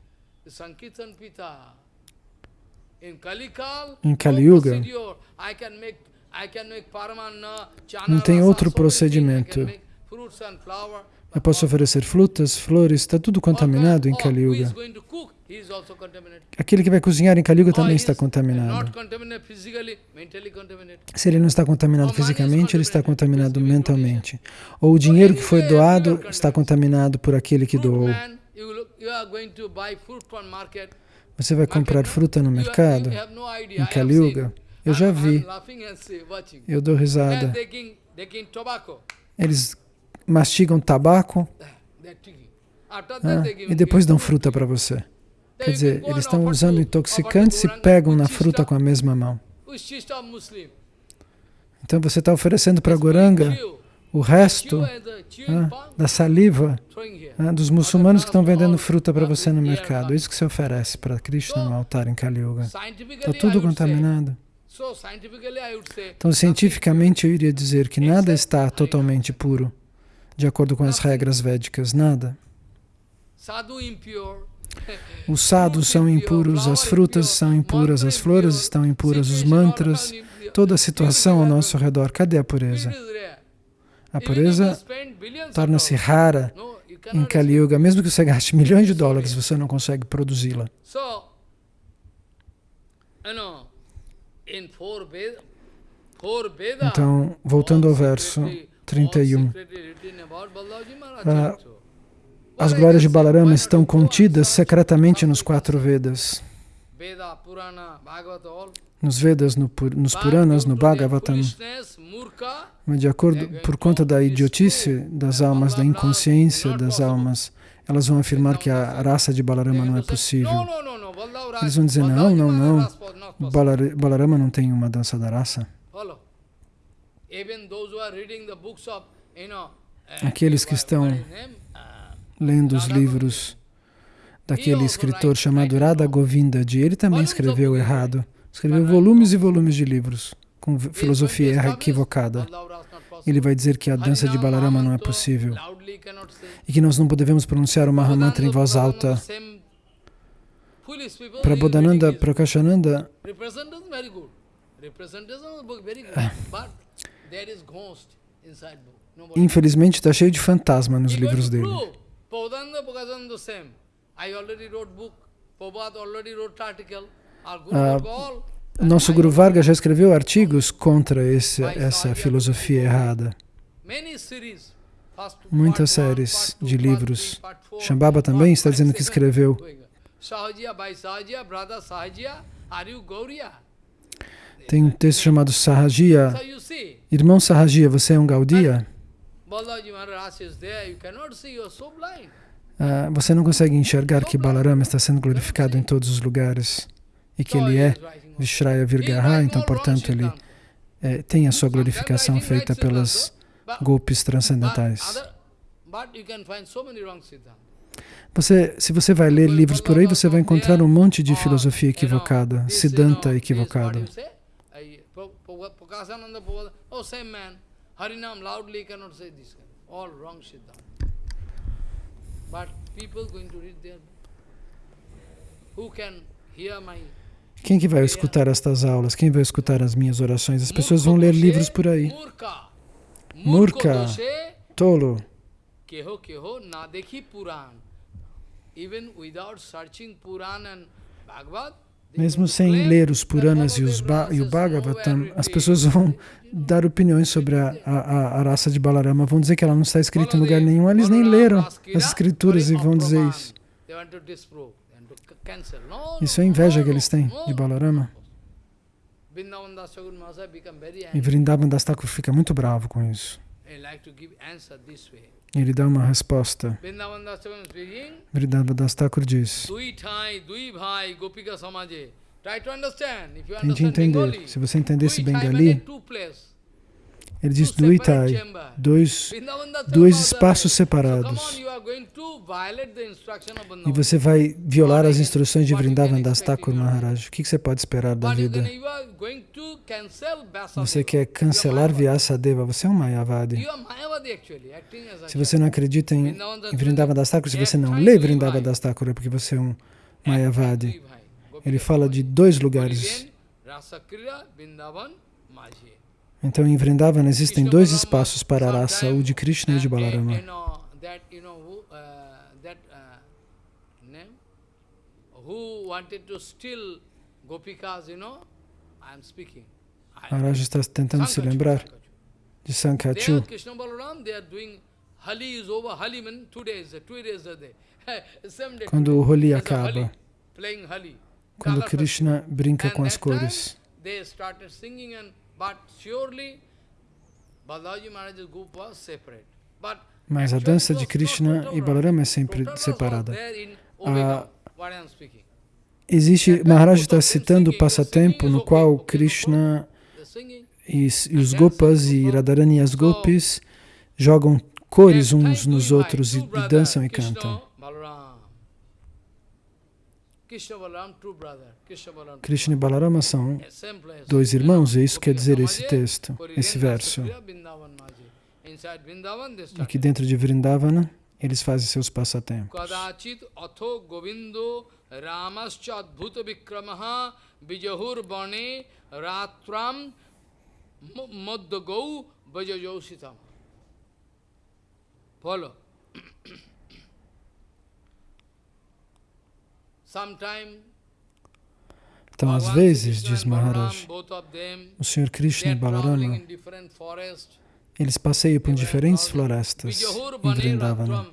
Em Kali Yuga, não tem outro procedimento. Eu posso oferecer frutas, flores, está tudo contaminado em Kali Yuga. Aquele que vai cozinhar em Kali Yuga também está contaminado. Se ele não está contaminado fisicamente, ele está contaminado mentalmente. Ou o dinheiro que foi doado está contaminado por aquele que doou. Você vai comprar fruta no mercado, em Kali Yuga. Eu já vi. Eu dou risada. Eles mastigam tabaco ah, e depois dão fruta para você. Quer dizer, eles estão usando intoxicantes e pegam na fruta com a mesma mão. Então você está oferecendo para Goranga o resto ah, da saliva ah, dos muçulmanos que estão vendendo fruta para você no mercado. É isso que você oferece para Krishna no altar em Kali Yuga. Está tudo contaminado. Então, cientificamente, eu iria dizer que nada está totalmente puro, de acordo com as regras védicas, nada. Os sadhus são impuros, as frutas são impuras, as flores estão impuras, os mantras, toda a situação ao nosso redor. Cadê a pureza? A pureza torna-se rara em Kali Yuga. Mesmo que você gaste milhões de dólares, você não consegue produzi-la. Então, voltando ao verso 31. Uh, as glórias de Balarama estão contidas secretamente nos quatro Vedas. Nos Vedas, no, nos Puranas, no Bhagavatam. Mas de acordo, por conta da idiotice das almas, da inconsciência das almas, elas vão afirmar que a raça de Balarama não é possível. Eles vão dizer, não, não, não, Balarama não tem uma dança da raça. Aqueles que estão lendo os livros daquele escritor chamado Radha Govinda ele também escreveu errado. Escreveu volumes e volumes de livros com filosofia equivocada. Ele vai dizer que a dança de Balarama não é possível. E que nós não devemos pronunciar o Mahamantra em voz alta. Prabodhananda Prakashananda Infelizmente está cheio de fantasma nos livros dele. Uh, nosso Guru Varga já escreveu artigos contra esse, essa filosofia errada. Muitas séries de livros. Shambhava também está dizendo que escreveu. Tem um texto chamado Sahajia. Irmão Sahajia, você é um Gaudiya? Uh, você não consegue enxergar que Balarama está sendo glorificado em todos os lugares e que ele é Vishraya Virgaha, então, portanto, ele é, tem a sua glorificação feita pelas golpes transcendentais. Você, se você vai ler livros por aí, você vai encontrar um monte de filosofia equivocada, Siddhanta equivocada. But people going to read there, who can quem que vai escutar estas aulas? Quem vai escutar as minhas orações? As pessoas vão ler livros por aí. Murka, tolo. Mesmo sem ler os Puranas e, os ba e o Bhagavatam, as pessoas vão dar opiniões sobre a, a, a raça de Balarama, vão dizer que ela não está escrita em lugar nenhum. Eles nem leram as escrituras e vão dizer isso. Isso é inveja que eles têm de Balarama. E Vrindavan Das Thakur fica muito bravo com isso. Ele dá uma resposta. Vrindavan Das Thakur diz, Tente entender. Se você entender esse Bengali, ele diz Duitai, dois, dois espaços separados. E você vai violar as instruções de Vrindavan Das Thakur Maharaj. O que você pode esperar da vida? Você quer cancelar Vyasadeva, você é um Mayavadi. Se você não acredita em, Vrindavan Das Thakur, se você não lê Vrindavan Das Thakur, é porque você é um Mayavadi. Ele fala de dois lugares. Então, em Vrindavan existem dois espaços para a raça, o de Krishna e o de Balarama. Maharaj está tentando se lembrar de Sankachu. [laughs] Quando o Holi acaba, quando Krishna brinca com as cores. Mas a dança de Krishna e Balarama é sempre separada. A, existe, Maharaj está citando o passatempo no qual Krishna e, e os Gopas e Radharani e as Gopis jogam cores uns nos outros e, e dançam e cantam. Krishna e Balarama são dois irmãos, é isso que quer dizer esse texto, esse verso. Aqui dentro de Vrindavana, eles fazem seus passatempos. Follow. [clears throat] Então, às vezes, diz Maharaj, o Senhor Krishna e Balarama, eles passeiam por diferentes florestas em Vrindavana.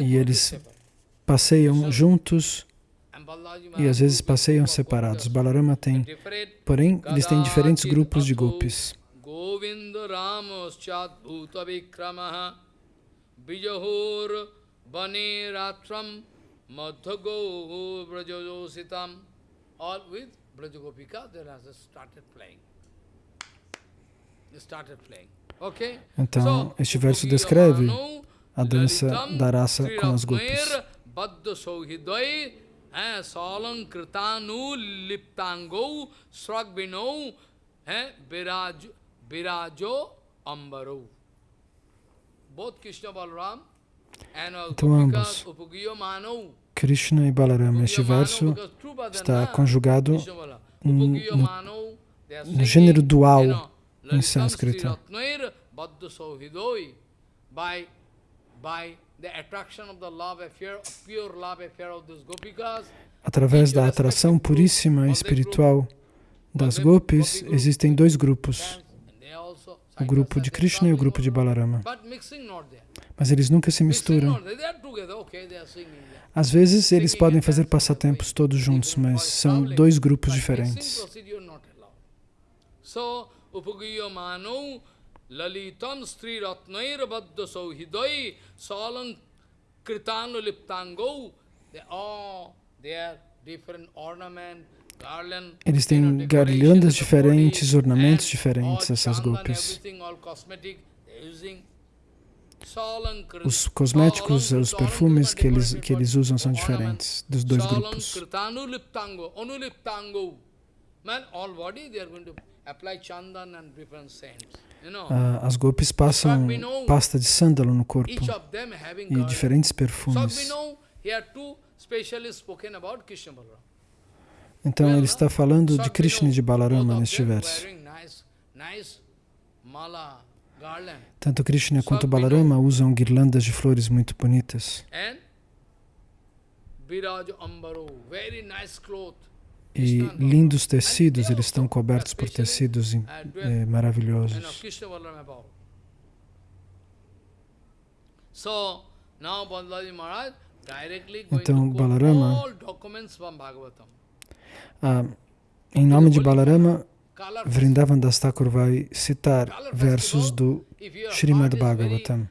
E eles passeiam juntos e às vezes passeiam separados. Balarama tem, porém, eles têm diferentes grupos de gopis. Govinda Ramoschat Bhuta Vikramaha Bijahur Bane Ratram Madhago Brajajositam all with Brajagopika, they have started playing. Started playing. Okay? Então, este verso descreve a dança da raça com as gopis. Salang Kritanu Liptango Sragbino Virajo Ambaro. Both Krishna Balaram então, ambos, Krishna e Balarama, este verso está conjugado no, no gênero dual em sânscrito. Através da atração puríssima e espiritual das gopis, existem dois grupos, o grupo de Krishna e o grupo de Balarama. Mas eles nunca se misturam. Às vezes eles podem fazer passatempos todos juntos, mas são dois grupos diferentes. lalitam stri ratnair baddha sauhidai salang kritanu liptango they all they are different ornament eles têm garlandas diferentes, ornamentos diferentes, essas gopis. Os cosméticos, os perfumes que eles, que eles usam são diferentes dos dois grupos. Uh, as gopis passam pasta de sândalo no corpo e diferentes perfumes. Então ele está falando de Krishna e de Balarama neste verso. Tanto Krishna quanto Balarama usam guirlandas de flores muito bonitas. E lindos tecidos, eles estão cobertos por tecidos eh, maravilhosos. Então, Balarama, ah, em nome de Balarama, Vrindavan Das Thakur vai citar versos do Srimad Bhagavatam.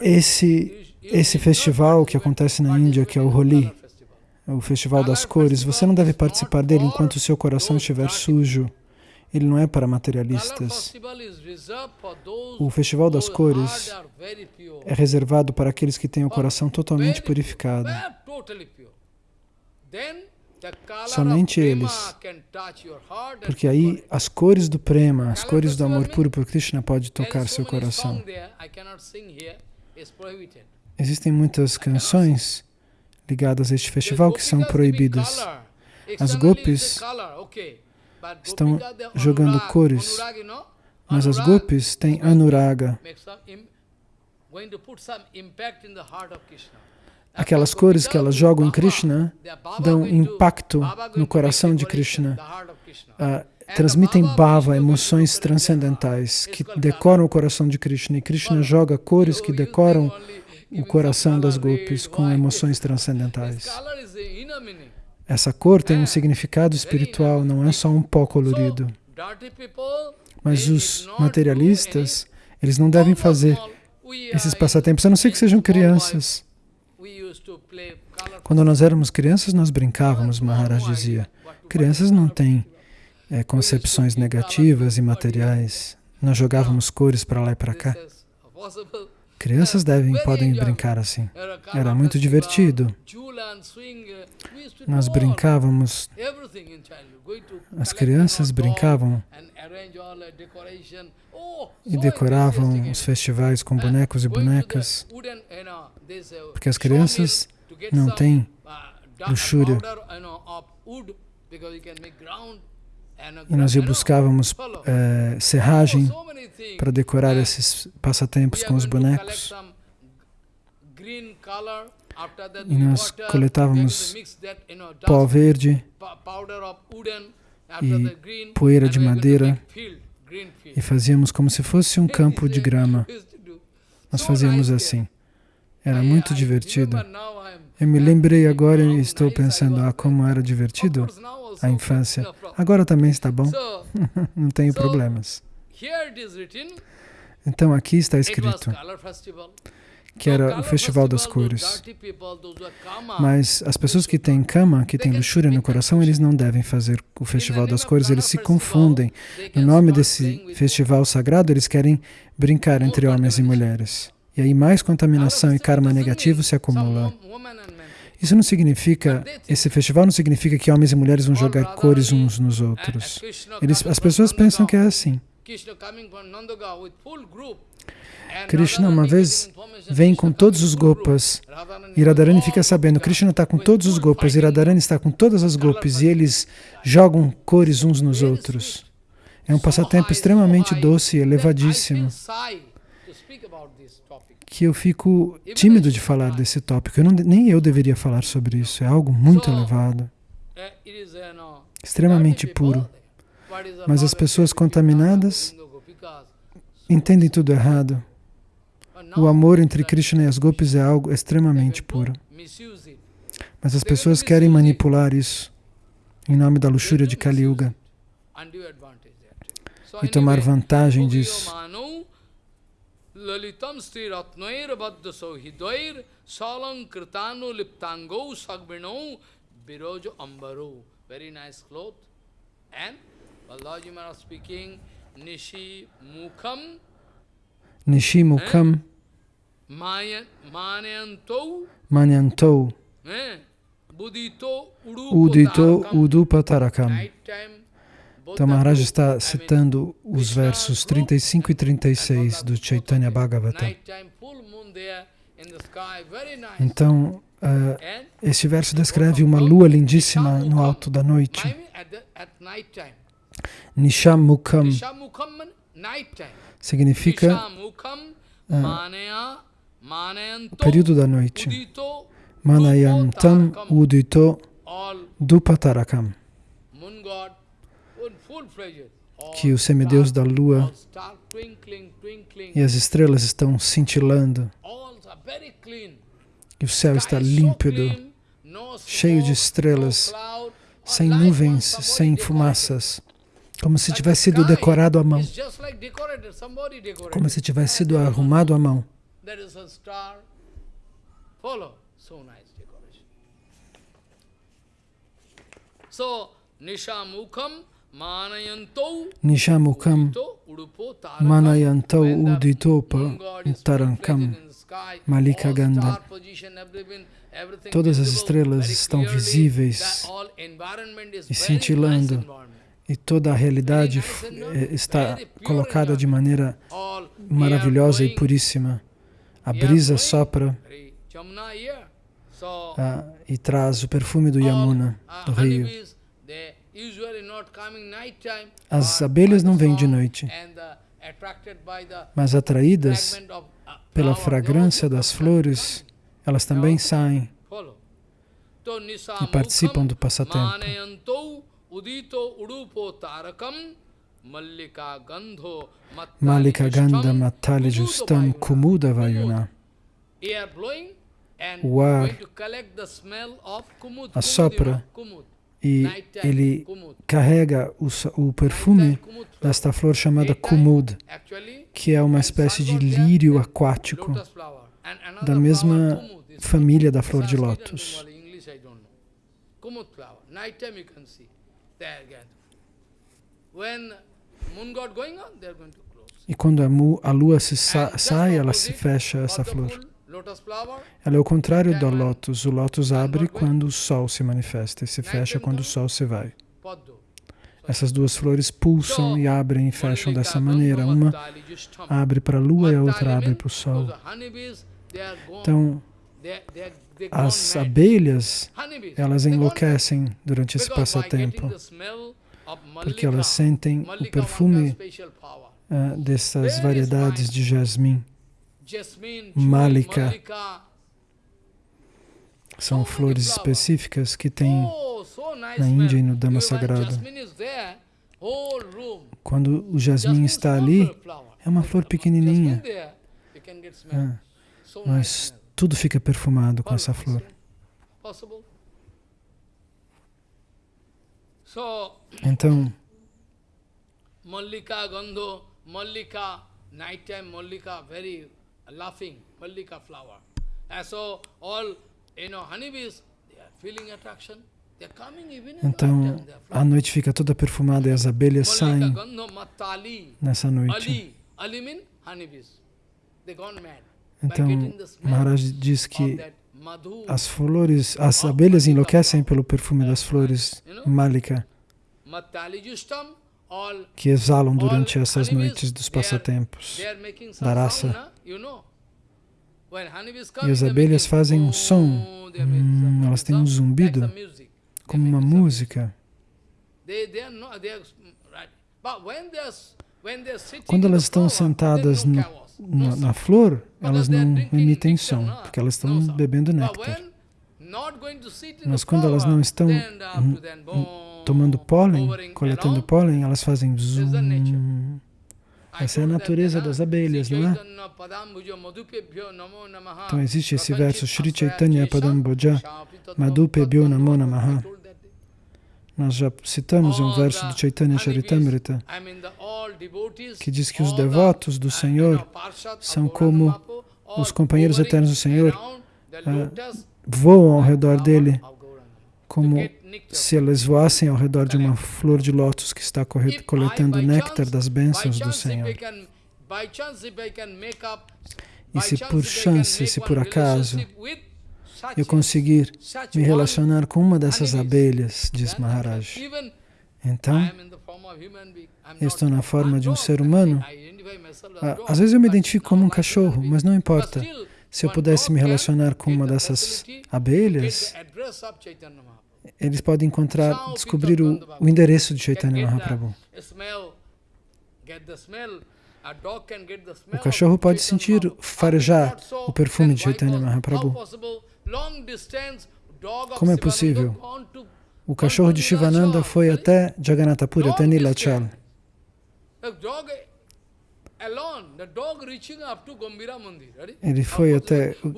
Esse, esse festival que acontece na Índia, que é o Holi, o festival das cores, você não deve participar dele enquanto o seu coração estiver sujo. Ele não é para materialistas. O festival das cores é reservado para aqueles que têm o coração totalmente purificado. Somente eles. Porque aí as cores do prema, as cores do amor puro por Krishna pode tocar seu coração. Existem muitas canções ligadas a este festival que são proibidas. As gopis estão jogando cores, mas as gopis têm anuraga aquelas cores que elas jogam em Krishna dão impacto no coração de Krishna, uh, transmitem bhava, emoções transcendentais que decoram o coração de Krishna. E Krishna joga cores que decoram o coração das gopis com emoções transcendentais. Essa cor tem um significado espiritual, não é só um pó colorido. Mas os materialistas, eles não devem fazer esses passatempos, a não ser que sejam crianças. Quando nós éramos crianças, nós brincávamos, Maharaj dizia. Crianças não têm é, concepções negativas e materiais. Nós jogávamos cores para lá e para cá. Crianças devem, podem brincar assim. Era muito divertido. Nós brincávamos, as crianças brincavam e decoravam os festivais com bonecos e bonecas, porque as crianças não têm luxúria. E nós buscávamos é, serragem para decorar esses passatempos com os bonecos. E nós coletávamos pó verde e poeira de madeira e fazíamos como se fosse um campo de grama. Nós fazíamos assim. Era muito divertido. Eu me lembrei agora e estou pensando, ah, como era divertido a infância. Agora também está bom, [laughs] não tenho problemas. Então aqui está escrito que era o festival das cores. Mas as pessoas que têm cama, que têm luxúria no coração, eles não devem fazer o festival das cores, eles se confundem. No nome desse festival sagrado, eles querem brincar entre homens e mulheres. E aí mais contaminação e karma negativo se acumulam. Isso não significa, esse festival não significa que homens e mulheres vão jogar cores uns nos outros. Eles, as pessoas pensam que é assim. Krishna uma vez vem com todos os gopas e Radharani fica sabendo, Krishna está com todos os gopas e Radharani está com todas as gopas e eles jogam cores uns nos outros. É um passatempo extremamente doce e elevadíssimo que eu fico tímido de falar desse tópico. Eu não, nem eu deveria falar sobre isso. É algo muito elevado, extremamente puro. Mas as pessoas contaminadas entendem tudo errado. O amor entre Krishna e as gopis é algo extremamente puro. Mas as pessoas querem manipular isso em nome da luxúria de Kali Yuga e tomar vantagem disso. Lalitam Sri Ratnoir Baddha Sauhidvair Salankritano Liptango Sagbino Birojo Ambaro. Very nice cloth. And Balaji Maharaj speaking Nishi Mukham Nishi Mukham eh? Manyantou Manyantou eh? Budito Udupatarakam Então Maharaj está citando os versos 35 e 36 do Chaitanya Bhagavata. Então, uh, esse verso descreve uma lua lindíssima no alto da noite. Nishamukam significa uh, o período da noite. Manayantam udito dupatarakam que o semideus da lua e as estrelas estão cintilando, e o céu está límpido, cheio de estrelas, sem nuvens, sem fumaças, como se tivesse sido decorado à mão, como se tivesse sido arrumado à mão. So, Nishamukham Nishamukam Manayantau Uditopa Tarankam Malika Ganda. Todas as estrelas estão visíveis e cintilando, e toda a realidade eh, está colocada de maneira maravilhosa e puríssima. A brisa sopra ah, e traz o perfume do Yamuna, do rio. As abelhas não vêm de noite, mas atraídas uh, pela fragrância das flores, elas também saem e participam do passatempo. Malika Gandha Matali Justam Kumuda Vayuna. O ar assopra e ele carrega o, o perfume desta flor chamada kumud, que é uma espécie de lírio aquático da mesma família da flor de lótus. E quando a, lua se sa sai, ela se fecha essa flor. Ela é o contrário do lótus. O lótus abre quando o sol se manifesta e se fecha quando o sol se vai. Essas duas flores pulsam e abrem e fecham dessa maneira. Uma abre para a lua e a outra abre para o sol. Então, as abelhas, elas enlouquecem durante esse passatempo, porque elas sentem o perfume uh, dessas variedades de jasmim. Malika. São flores específicas que tem oh, na Índia e no Dama Sagrado. Quando o jasmim está ali, é uma flor pequenininha. É, mas tudo fica perfumado com essa flor. Então, Mallika Gandho, Mallika, nighttime Mallika, very laughing, Mallika flower. And so all, you know, honeybees, they are feeling attraction. Então, a noite fica toda perfumada e as abelhas saem nessa noite. Então, Maharaj diz que as flores, as abelhas enlouquecem pelo perfume das flores Malika, que exalam durante essas noites dos passatempos da raça. E as abelhas fazem um som, hum, elas têm um zumbido, como uma música. Quando elas estão sentadas no, na, na, flor, elas não emitem som, porque elas estão bebendo néctar. Mas quando elas não estão tomando pólen, coletando pólen, elas fazem zoom. Essa é a natureza das abelhas, não é? Então existe esse verso, Shri Chaitanya Padam Bhoja Madhupebhyo Namo Namaha. Nós já citamos um verso do Chaitanya Charitamrita que diz que os devotos do Senhor são como os companheiros eternos do Senhor, uh, voam ao redor dele como se eles voassem ao redor de uma flor de lótus que está coletando néctar das bênçãos do Senhor. E se por chance, se por acaso, eu conseguir me relacionar com uma dessas abelhas, diz Maharaj, então eu estou na forma de um ser humano. Ah, às vezes eu me identifico como um cachorro, mas não importa. Se eu pudesse me relacionar com uma dessas abelhas, eles podem encontrar, descobrir o, o endereço de Chaitanya Mahaprabhu. O cachorro pode sentir, farejar o perfume de Chaitanya Mahaprabhu. Como é possível? O cachorro de Shivananda foi até Jagannatha Puri, até Nilachal. Ele foi até o,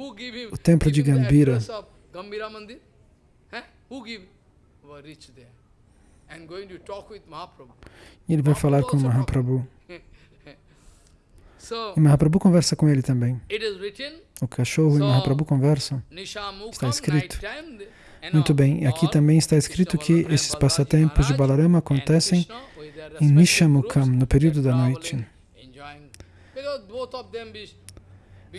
o templo de Gambira. E ele vai falar com Mahaprabhu. [laughs] E Mahaprabhu conversa com ele também. O cachorro e Mahaprabhu conversam. Está escrito. Muito bem, aqui também está escrito que esses passatempos de Balarama acontecem em Nishamukam, no período da noite.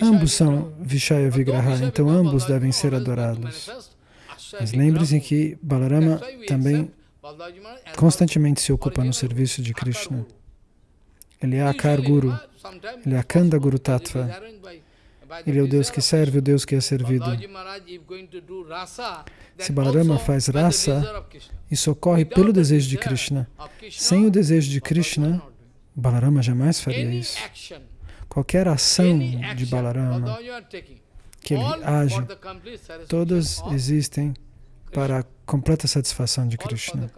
Ambos são Vishaya Vigraha, então ambos devem ser adorados. Mas lembre-se que Balarama também constantemente se ocupa no serviço de Krishna. Ele é Akar Guru, ele é Akanda Guru Tattva. Ele é o Deus que serve, o Deus que é servido. Se Balarama faz rasa, isso ocorre pelo desejo de Krishna. Sem o desejo de Krishna, Balarama jamais faria isso. Qualquer ação de Balarama que ele age, todas existem para a completa satisfação de Krishna.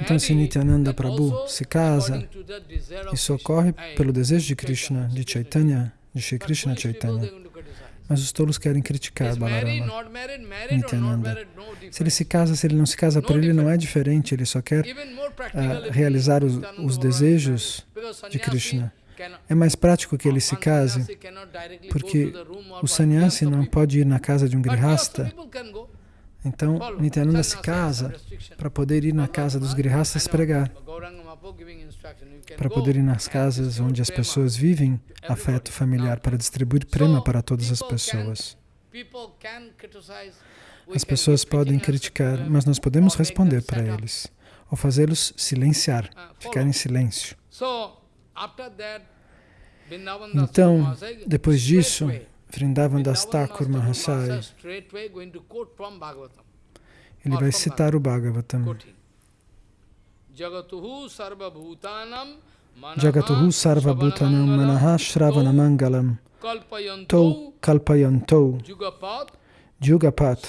Então, se Nityananda Prabhu se casa, isso ocorre pelo desejo de Krishna, de Chaitanya, de Shri Krishna Chaitanya. Mas os tolos querem criticar Balarama, Nityananda. Se ele se casa, se ele não se casa por ele, não é diferente, ele só quer uh, realizar os, os desejos de Krishna. É mais prático que ele se case, porque o sannyasi não pode ir na casa de um grihasta. Então, Nityananda se casa para poder ir na casa dos grihastas pregar, para poder ir nas casas onde as pessoas vivem afeto familiar, para distribuir prema para todas as pessoas. As pessoas podem criticar, mas nós podemos responder para eles, ou fazê-los silenciar, ficar em silêncio. Então, depois disso, Vrindavan Das Thakur Mahasaya, ele vai citar o Bhagavatam. Jagatuhu Sarva Bhutanam Manaha Shravana Mangalam Tau Kalpayantou Jugapat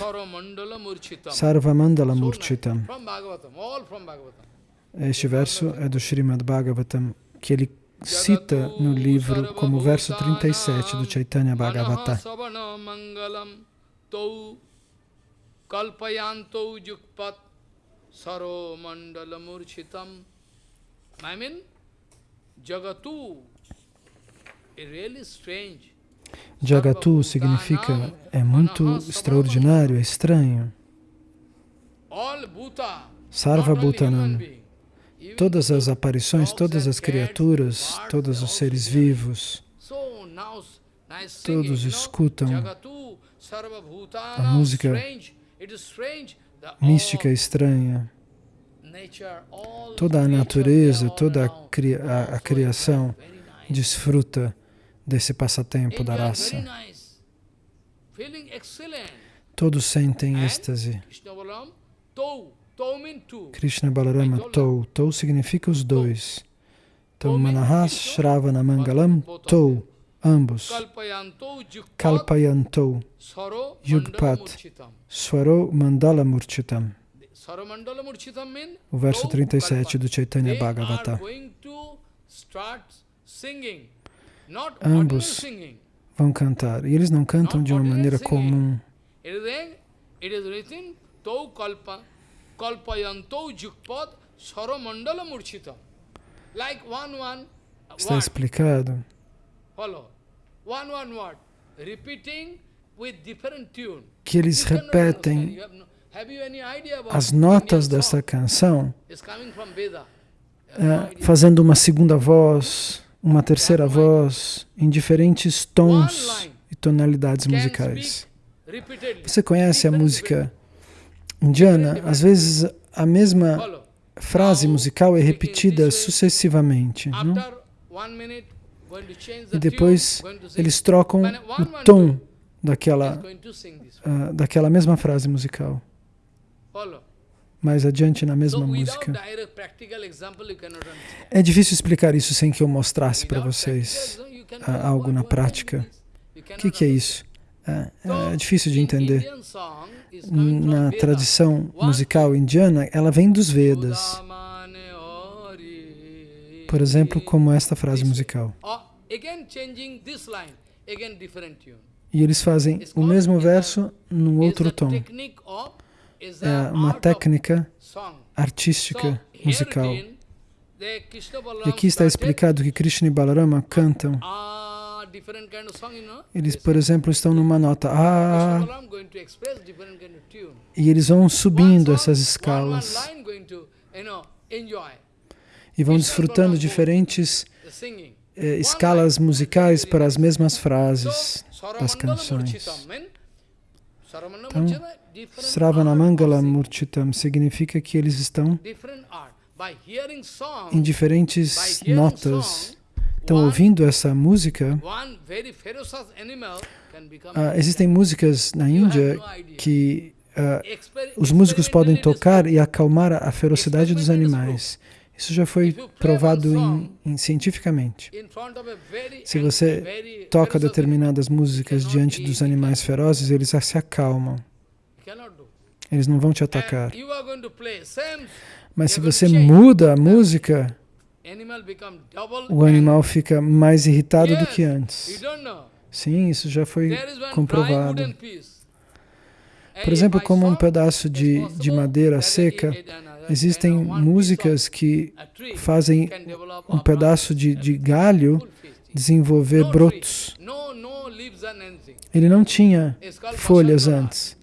Sarva Mandala Murchitam Este verso é do Srimad Bhagavatam, que ele cita no livro como verso 37 do Chaitanya Bhagavata. Yukpat saro. I mean, Jagatu is really strange. Jagatu significa é muito extraordinário, é estranho. Sarva Bhutanam. Todas as aparições, todas as criaturas, todos os seres vivos, todos escutam a música mística estranha. Toda a natureza, toda a, a, a criação desfruta desse passatempo da raça. Todos sentem êxtase. Krishna Balarama Tou. Tou significa os dois. Então, Manahas Shravana Mangalam Tou. Ambos. Kalpayantou. Yugpat. Swaro Mandala Murchitam. O verso 37 do Chaitanya Bhagavata. Ambos vão cantar. E eles não cantam de uma maneira comum. Está explicado. Que eles repetem as notas dessa canção, é, fazendo uma segunda voz, uma terceira voz, em diferentes tons e tonalidades musicais. Você conhece a música indiana? Às vezes a mesma frase musical é repetida sucessivamente. Não? E depois eles trocam o tom daquela, uh, daquela mesma frase musical mais adiante na mesma música. É difícil explicar isso sem que eu mostrasse para vocês uh, algo na prática. O que, que, é isso? É, é difícil de entender. Na tradição musical indiana, ela vem dos Vedas. Por exemplo, como esta frase musical. E eles fazem o mesmo verso num outro tom é uma técnica artística musical. E aqui está explicado que Krishna e Balarama cantam. Eles, por exemplo, estão numa nota A e eles vão subindo essas escalas. e vão desfrutando diferentes eh, escalas musicais para as mesmas frases das canções. Então, Sravanamangala Murchitam significa que eles estão em diferentes notas. Estão ouvindo essa música. Uh, existem músicas na Índia que uh, os músicos podem tocar e acalmar a ferocidade dos animais. Isso já foi provado em, em, cientificamente. Se você toca determinadas músicas diante dos animais ferozes, eles se acalmam. Eles não vão te atacar. Mas se você muda a música, o animal fica mais irritado do que antes. Sim, isso já foi comprovado. Por exemplo, como um pedaço de, de madeira seca, existem músicas que fazem um pedaço de, de galho desenvolver brotos. Ele não tinha folhas antes.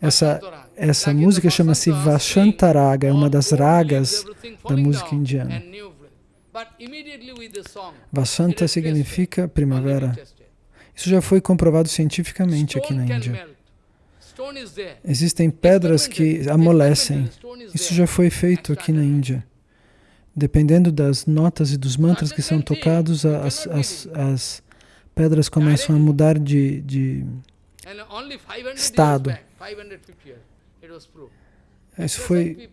Essa, essa música chama-se Vashantaraga, é uma das ragas da música indiana. Vashanta significa primavera. Isso já foi comprovado cientificamente aqui na Índia. Existem pedras que amolecem. Isso já foi feito aqui na Índia. Dependendo das notas e dos mantras que são tocados, as, as, as pedras começam a mudar de, de estado. Isso foi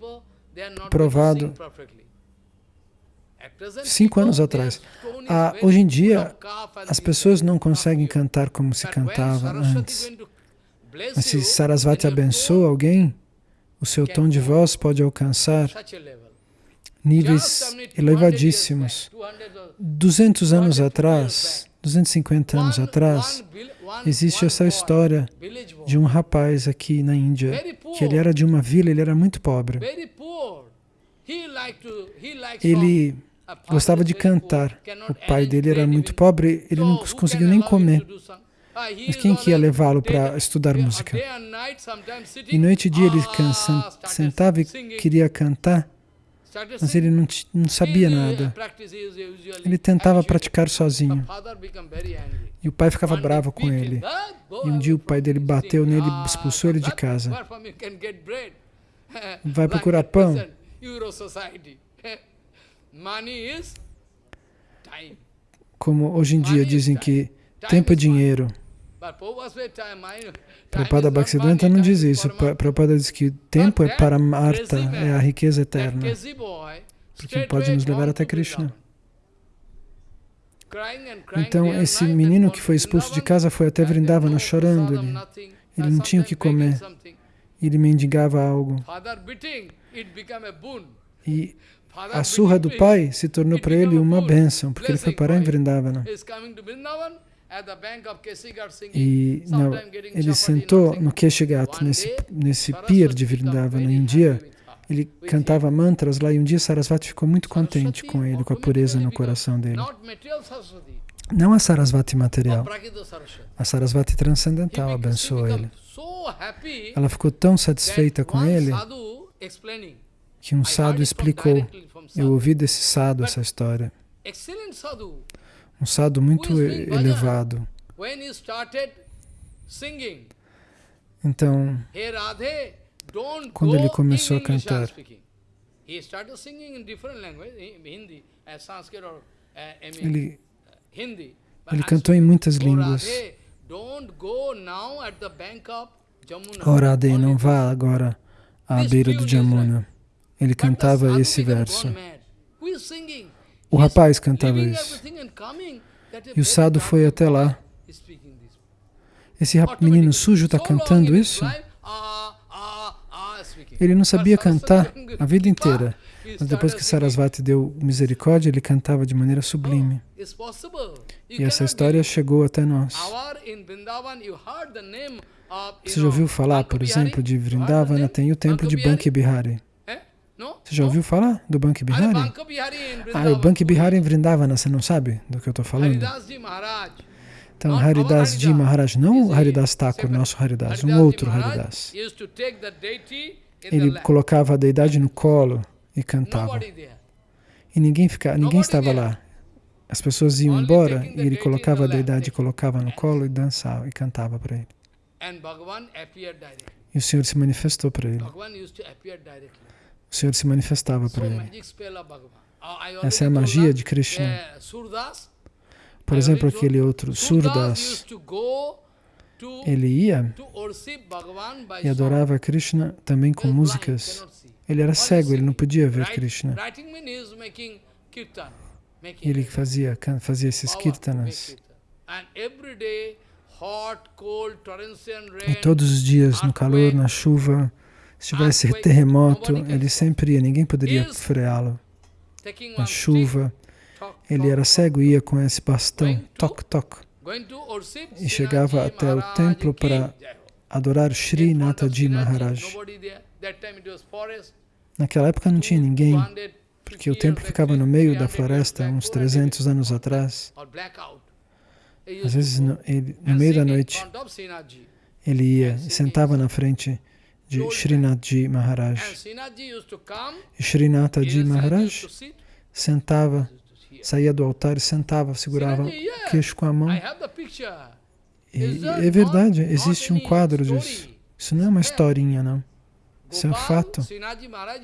provado cinco anos atrás. Ah, hoje em dia, as pessoas não conseguem cantar como se cantava antes. Mas se Sarasvati abençoa alguém, o seu tom de voz pode alcançar níveis elevadíssimos. 200 anos atrás, 250 anos atrás, existe essa história de um rapaz aqui na Índia, que ele era de uma vila, ele era muito pobre. Ele gostava de cantar. O pai dele era muito pobre, ele não conseguiu nem comer. Mas quem que ia levá-lo para estudar música? E noite e dia ele sentava e queria cantar, mas ele não, não sabia nada. Ele tentava praticar sozinho. E o pai ficava bravo com ele. E um dia o pai dele bateu nele e expulsou ele de casa. Vai [laughs] procurar pão. [laughs] Como hoje em dia dizem que tempo é dinheiro. Prabhupada Bhaktisiddhanta não diz isso. Prabhupada diz que tempo é para Marta, é a riqueza eterna. Porque pode nos levar até Krishna. Então, esse menino que foi expulso de casa foi até Vrindavana chorando. Ele, ele não tinha o que comer. Ele mendigava algo. E a surra do pai se tornou para ele uma bênção, porque ele foi parar em Vrindavana. E não, ele sentou no Keshigat, nesse, nesse pier de Vrindavana, e um dia ele cantava mantras lá, e um dia Sarasvati ficou muito contente com ele, com a pureza no coração dele. Não a Sarasvati material, a Sarasvati transcendental abençoou ele. Ela ficou tão satisfeita com ele que um sadhu explicou, eu ouvi desse sadhu essa história. Um sadhu muito elevado. Então, quando ele começou a cantar, ele, ele cantou em muitas línguas. Oh Radhe, não vá agora à beira do Jamuna. Ele cantava esse verso. O rapaz cantava isso. E o Sado foi até lá. Esse menino sujo está cantando isso? Ele não sabia cantar a vida [laughs] inteira. Mas depois que Sarasvati deu misericórdia, ele cantava de maneira sublime. E essa história chegou até nós. Você já ouviu falar, por exemplo, de Vrindavana? Tem o templo de Banki Bihari. Você já ouviu falar do Banki Bihari? Ah, o Banki Bihari em Vrindavana, você não sabe do que eu estou falando? Então, Haridas Ji Maharaj, não Haridas Thakur, nosso Haridas, um outro Haridas. Ele colocava a deidade no colo e cantava. E ninguém, ficava, ninguém estava lá. As pessoas iam embora e ele colocava a deidade, colocava no colo e dançava e cantava para ele. E o Senhor se manifestou para ele o Senhor se manifestava para ele. Essa é a magia de Krishna. Por exemplo, aquele outro, Surdas, ele ia e adorava Krishna também com músicas. Ele era cego, ele não podia ver Krishna. Ele fazia, fazia esses kirtanas. E todos os dias, no calor, na chuva, se tivesse terremoto, ele sempre ia, ninguém poderia freá-lo. Na chuva, ele era cego e ia com esse bastão, toc, toc, e chegava até o templo para adorar Sri Nataji Maharaj. Naquela época não tinha ninguém, porque o templo ficava no meio da floresta, uns 300 anos atrás. Às vezes, no, ele, no meio da noite, ele ia e sentava na frente de Srinathji Maharaj. E Srinathji Maharaj sentava, saía do altar e sentava, segurava o queixo com a mão. E é verdade, existe um quadro disso. Isso não é uma historinha, não. Isso é um fato.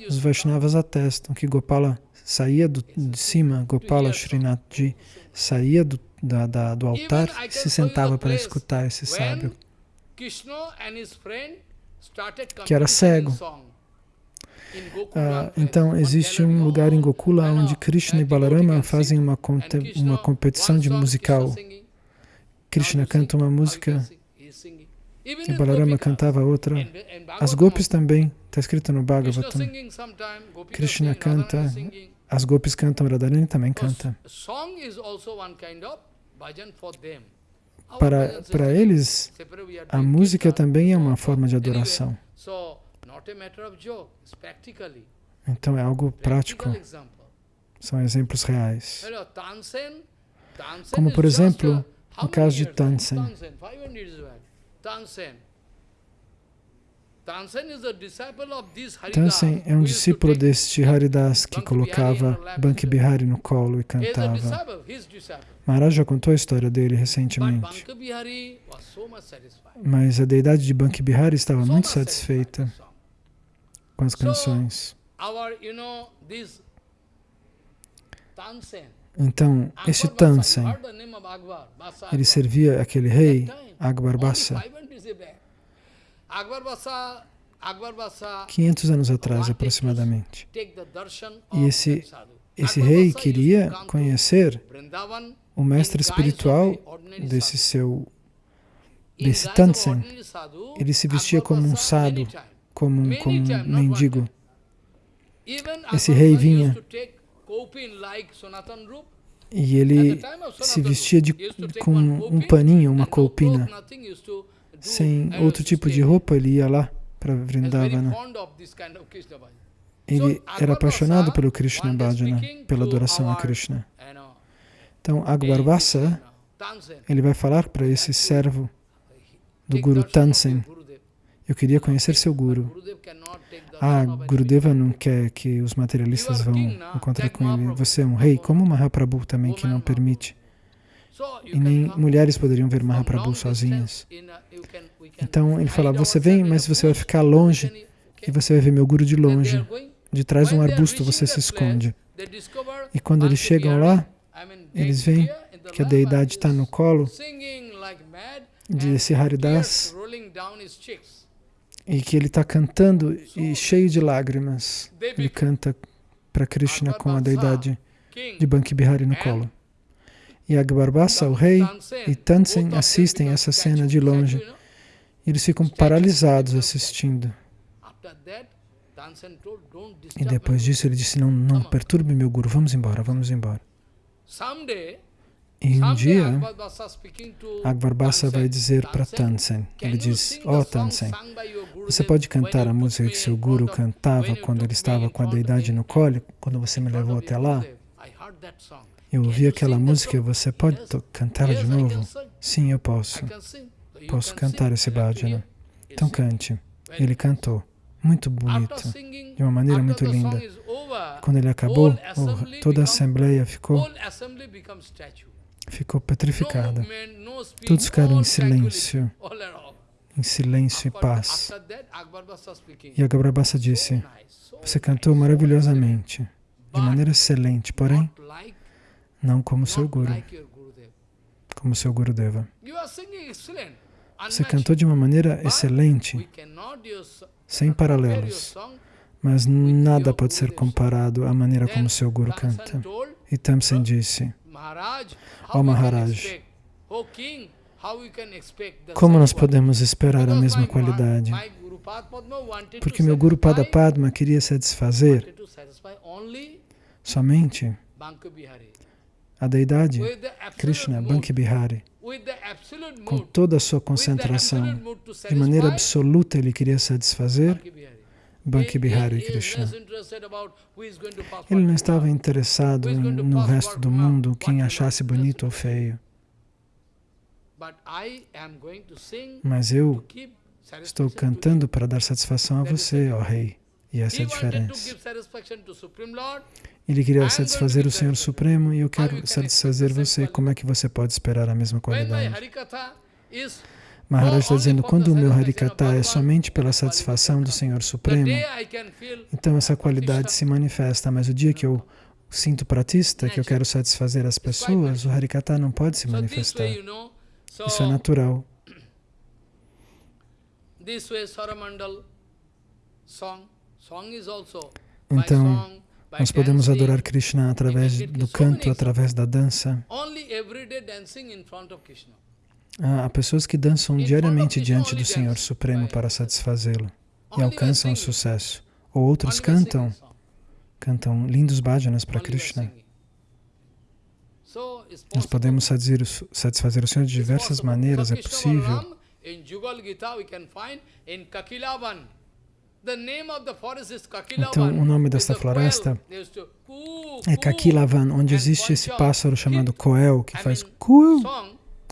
Os Vaishnavas atestam que Gopala saía do, de cima, Gopala Srinathji saía do, da, da, do altar e se sentava para escutar esse sábio que era cego. Ah, então, existe um lugar em Gokula onde Krishna e Balarama fazem uma, uma competição de musical. Krishna canta uma música e Balarama cantava outra. As gopis também, está escrito no Bhagavatam. Krishna canta as gopis cantam, Radharani também canta. Para, para eles, a música também é uma forma de adoração. Então é algo prático. São exemplos reais. Como, por exemplo, no caso de Tansen. Tansen é um discípulo deste Haridas que colocava Banki Bihari no colo e cantava. Maharaj já contou a história dele recentemente. Mas a deidade de Banki Bihari estava muito satisfeita com as canções. Então, esse Tansen, ele servia aquele rei, Akbar Bassa, 500 anos atrás, aproximadamente. E esse, esse rei queria conhecer o mestre espiritual desse seu, desse Tansen. Ele se vestia como um sado, como um, como um mendigo. Esse rei vinha e ele se vestia de, com um paninho, uma colpina. Sem outro tipo de roupa, ele ia lá para Vrindavana. Ele era apaixonado pelo Krishna Bhajana, pela adoração a Krishna. Então, Akbar ele vai falar para esse servo do Guru Tansen, eu queria conhecer seu Guru. Ah, Gurudeva não quer que os materialistas vão encontrar com ele. Você é um rei, como Mahaprabhu também, que não permite. E nem mulheres poderiam ver Mahaprabhu sozinhas. Então ele fala, você vem, mas você vai ficar longe e você vai ver meu Guru de longe. De trás de um arbusto você se esconde. E quando eles chegam lá, eles veem que a deidade está no colo de esse Haridas e que ele está cantando e cheio de lágrimas. Ele canta para Krishna com a deidade de Banki Bihari no colo. E Agbarbasa, o rei, e Tansen assistem essa cena de longe. Eles ficam paralisados assistindo. E depois disso ele disse, não, não perturbe meu guru, vamos embora, vamos embora. E um dia, Akbar Bassa vai dizer para Tansen, ele diz, ó oh, Tansen, você pode cantar a música que seu guru cantava quando ele estava com a deidade no colo, quando você me levou até lá? Eu ouvi aquela música, você pode cantá-la de novo? Sim, eu posso. Posso cantar esse bhajana. Então cante. Ele cantou. Muito bonito, de uma maneira muito linda. Quando ele acabou, toda a assembleia ficou ficou petrificada. Todos ficaram em silêncio, em silêncio e paz. E a Gabrabassa disse, você cantou maravilhosamente, de maneira excelente, porém, não como seu Guru, como seu Gurudeva. Você cantou de uma maneira excelente, sem paralelos, mas nada pode ser comparado à maneira como seu Guru canta. E Tamsen disse, Ó oh, Maharaj, como nós podemos esperar a mesma qualidade? Porque meu Guru Pada Padma queria satisfazer somente a deidade Krishna, Banki Bihari, com toda a sua concentração, de maneira absoluta ele queria satisfazer Banki Bihari Krishna. Ele não estava interessado no resto do mundo, quem achasse bonito ou feio. Mas eu estou cantando para dar satisfação a você, ó Rei. E essa é a diferença. Ele queria satisfazer o Senhor Supremo e eu quero satisfazer você. Como é que você pode esperar a mesma qualidade? Maharaj está dizendo, quando o meu Harikata é somente pela satisfação do Senhor Supremo, então essa qualidade se manifesta, mas o dia que eu sinto pratista, que eu quero satisfazer as pessoas, o Harikata não pode se manifestar. Isso é natural. Então, nós podemos adorar Krishna através do canto, através da dança. Há pessoas que dançam diariamente diante do Senhor Supremo para satisfazê-lo e alcançam o sucesso. Ou outros cantam cantam lindos bhajanas para Krishna. Nós podemos satisfazer o Senhor de diversas maneiras, é possível. Então, o nome desta floresta é Kakilavan, onde existe esse pássaro chamado Coel, que faz cool,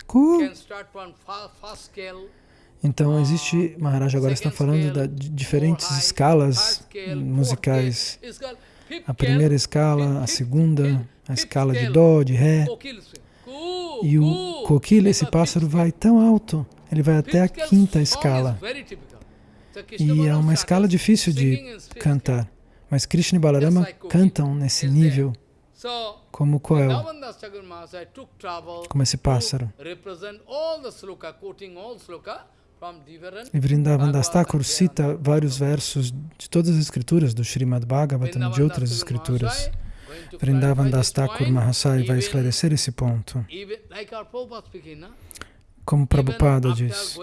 cool. Então, existe, Maharaj agora está falando de diferentes escalas musicais. A primeira escala, a segunda, a escala de Dó, de Ré. E o coquilo, esse pássaro, vai tão alto, ele vai até a quinta escala. E é uma escala difícil de cantar. Mas Krishna e Balarama cantam nesse nível como Coel, como esse pássaro. E Vrindavan Das Thakur cita vários versos de todas as escrituras do Srimad Bhagavatam e de outras escrituras. Vrindavan Das Thakur Mahasai vai esclarecer esse ponto. Como Prabhupada diz,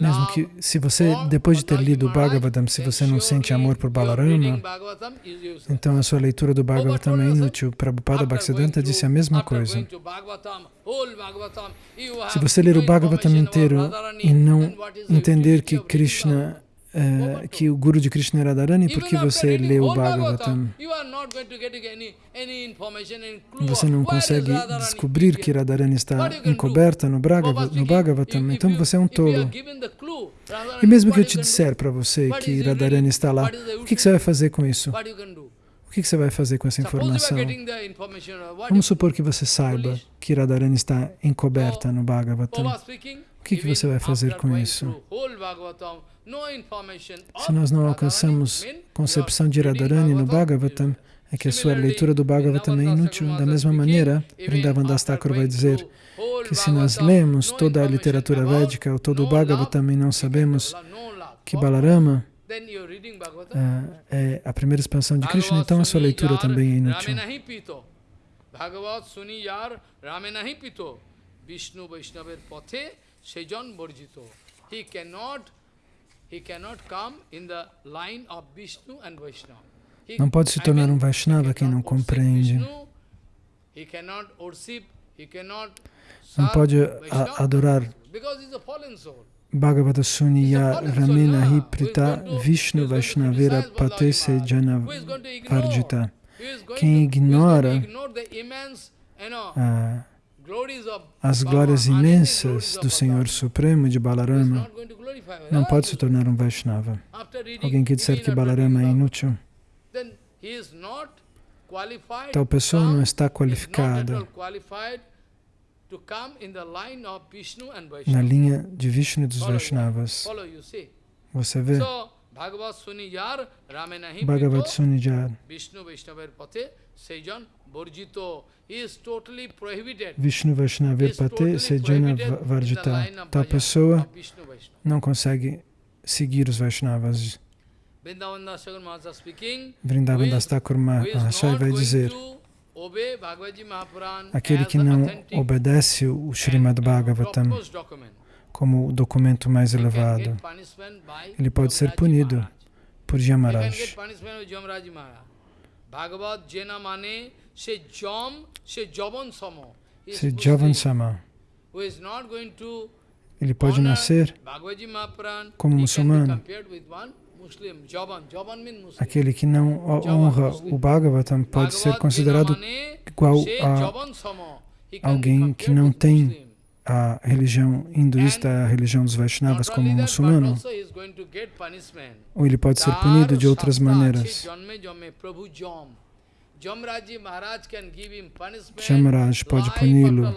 mesmo que se você, depois de ter lido o Bhagavatam, se você não sente amor por Balarama, então a sua leitura do Bhagavatam é inútil. Prabhupada Bhaktisiddhanta disse a mesma coisa. Se você ler o Bhagavatam inteiro e não entender que Krishna uh, que o Guru de Krishna era Radharani, porque você lê o Bhagavatam, você não consegue descobrir que Radharani está encoberta no, no Bhagavatam, então você é um tolo. E mesmo que eu te disser para você que Radharani está lá, o que, que você vai fazer com isso? O que, que você vai fazer com essa informação? Vamos supor que você saiba que Radharani está encoberta no Bhagavatam. O que, que você vai fazer com isso? Se nós não alcançamos concepção de Radharani no Bhagavatam, é que a sua leitura do Bhagavatam é inútil. Da mesma maneira, Vrindavan Das Thakur vai dizer que se nós lemos toda a literatura védica ou todo o Bhagavatam e não sabemos que Balarama é, é a primeira expansão de Krishna, então a sua leitura também é inútil. Vishnu Vaishnaver Pathe Sejan Borjito. He cannot não pode se tornar um Vaishnava quem não compreende. Não pode adorar Bhagavata Suniya Ramena Hiprita Vishnu Vaishnavira Patese Jana Varjita. Quem ignora ah, as glórias imensas do Senhor Supremo de Balarama não pode se tornar um Vaishnava. Alguém que disser que Balarama é inútil, tal pessoa não está qualificada na linha de Vishnu e dos Vaishnavas. Você vê? Bhagavad Sunijar, Vishnu Vaishnavir Pate Sejana Varjita. Tal pessoa não consegue seguir os Vaishnavas. Vrindavan Das Thakur Mahashai vai dizer aquele que não obedece o Srimad Bhagavatam como o documento mais elevado, ele pode ser punido por Yamaraj. Bhagavad Jena mane se jom, se javan sama. Se javan sama. Ele pode nascer como muçulmano. Aquele que não honra o Bhagavatam pode ser considerado igual a alguém que não tem a religião hinduísta, a religião dos Vaishnavas como muçulmano, ou ele pode ser punido de outras maneiras. Jamaraj pode puni-lo.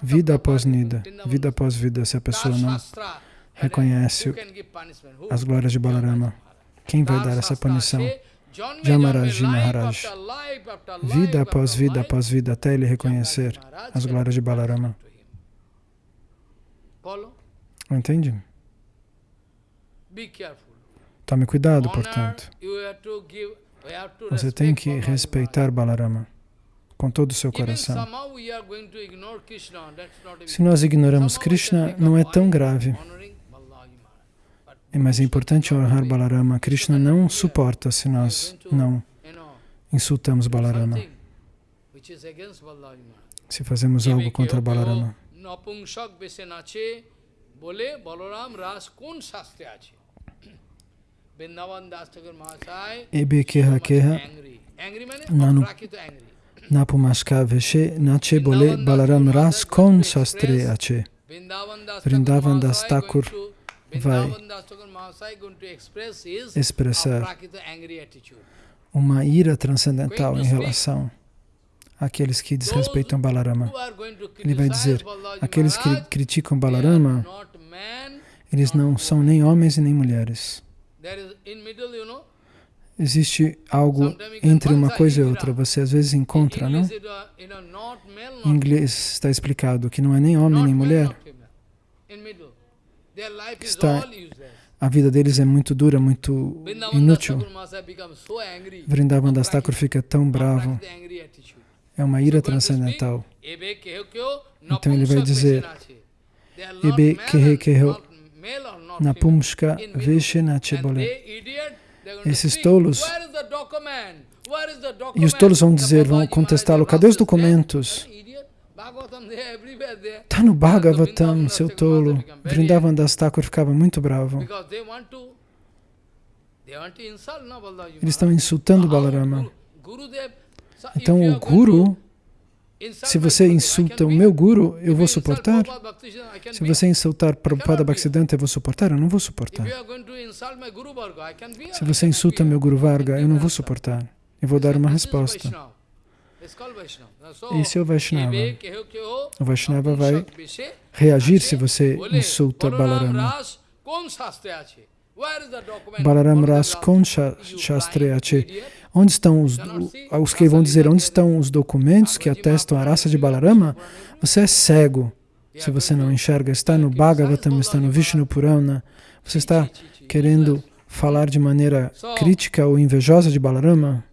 vida após vida, vida após vida, se a pessoa não reconhece as glórias de Balarama. Quem vai dar essa punição? Jamaraji Maharaj. Vida após vida após vida, até ele reconhecer as glórias de Balarama. Entende? Tome cuidado, portanto. Você tem que respeitar Balarama com todo o seu coração. Se nós ignoramos Krishna, não é tão grave. mas é importante honrar Balarama. Krishna não suporta se nós não insultamos Balarama. Se fazemos algo contra Balarama. Ebe keha keha nanu napumaska veshe nache bole Balaram ras kon shastre ache. Vrindavan Das Thakur vai expressar uma ira transcendental em relação àqueles que desrespeitam Balarama. Ele vai dizer, aqueles que criticam Balarama, eles não são nem homens e nem mulheres. Existe algo entre uma coisa e outra. Você às vezes encontra, não? Em inglês está explicado que não é nem homem nem mulher. Está, a vida deles é muito dura, muito inútil. Vrindavan Das Thakur fica tão bravo. É uma ira transcendental. Então ele vai dizer, Ebe kehe keho napumshka veshenache bole. Esses tolos, e os tolos vão dizer, vão contestá-lo, cadê os documentos? Está no Bhagavatam, seu tolo. Vrindavan Das Thakur ficava muito bravo. Eles estão insultando Balarama. Então o Guru, se você insulta o meu Guru, eu vou suportar. Se você insultar Prabhupada Bhaktisiddhanta, eu vou suportar? Eu não vou suportar. Se você insulta meu Guru Varga, eu não vou suportar. Eu vou dar uma resposta. Esse é o Vaishnava. O Vaishnava vai reagir se você insulta Balarama. Balaram Ras Kon Shastreyache. Onde estão os, os que vão dizer onde estão os documentos que atestam a raça de Balarama? Você é cego se você não enxerga. Está no Bhagavatam, está no Vishnu Purana. Você está querendo falar de maneira crítica ou invejosa de Balarama?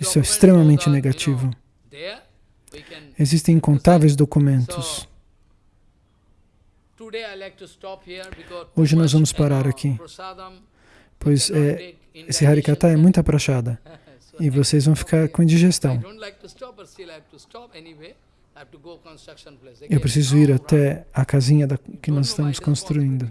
Isso é extremamente negativo. Existem incontáveis documentos. Hoje nós vamos parar aqui, pois é, esse Harikata é muita prachada e vocês vão ficar com indigestão. Eu preciso ir até a casinha da, que nós estamos construindo.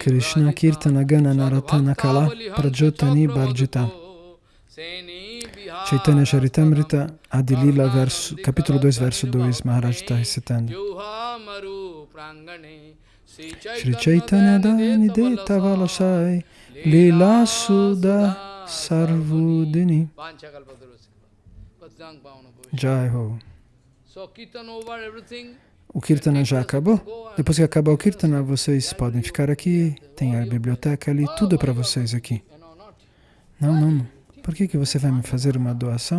Krishna Kirtana Gana Naratana Kala Prajotani Barjita Chaitanya Charitamrita Adilila, verso, capítulo 2, verso 2, Maharaj está recitando. Shri Chaitanya Dani Deta Valasai Lila Suda Sarvudini Jai Ho. O Kirtana já acabou? Depois que acabar o Kirtana, vocês podem ficar aqui, tem a biblioteca ali, tudo é para vocês aqui. Não, não. Por que, que você vai me fazer uma doação?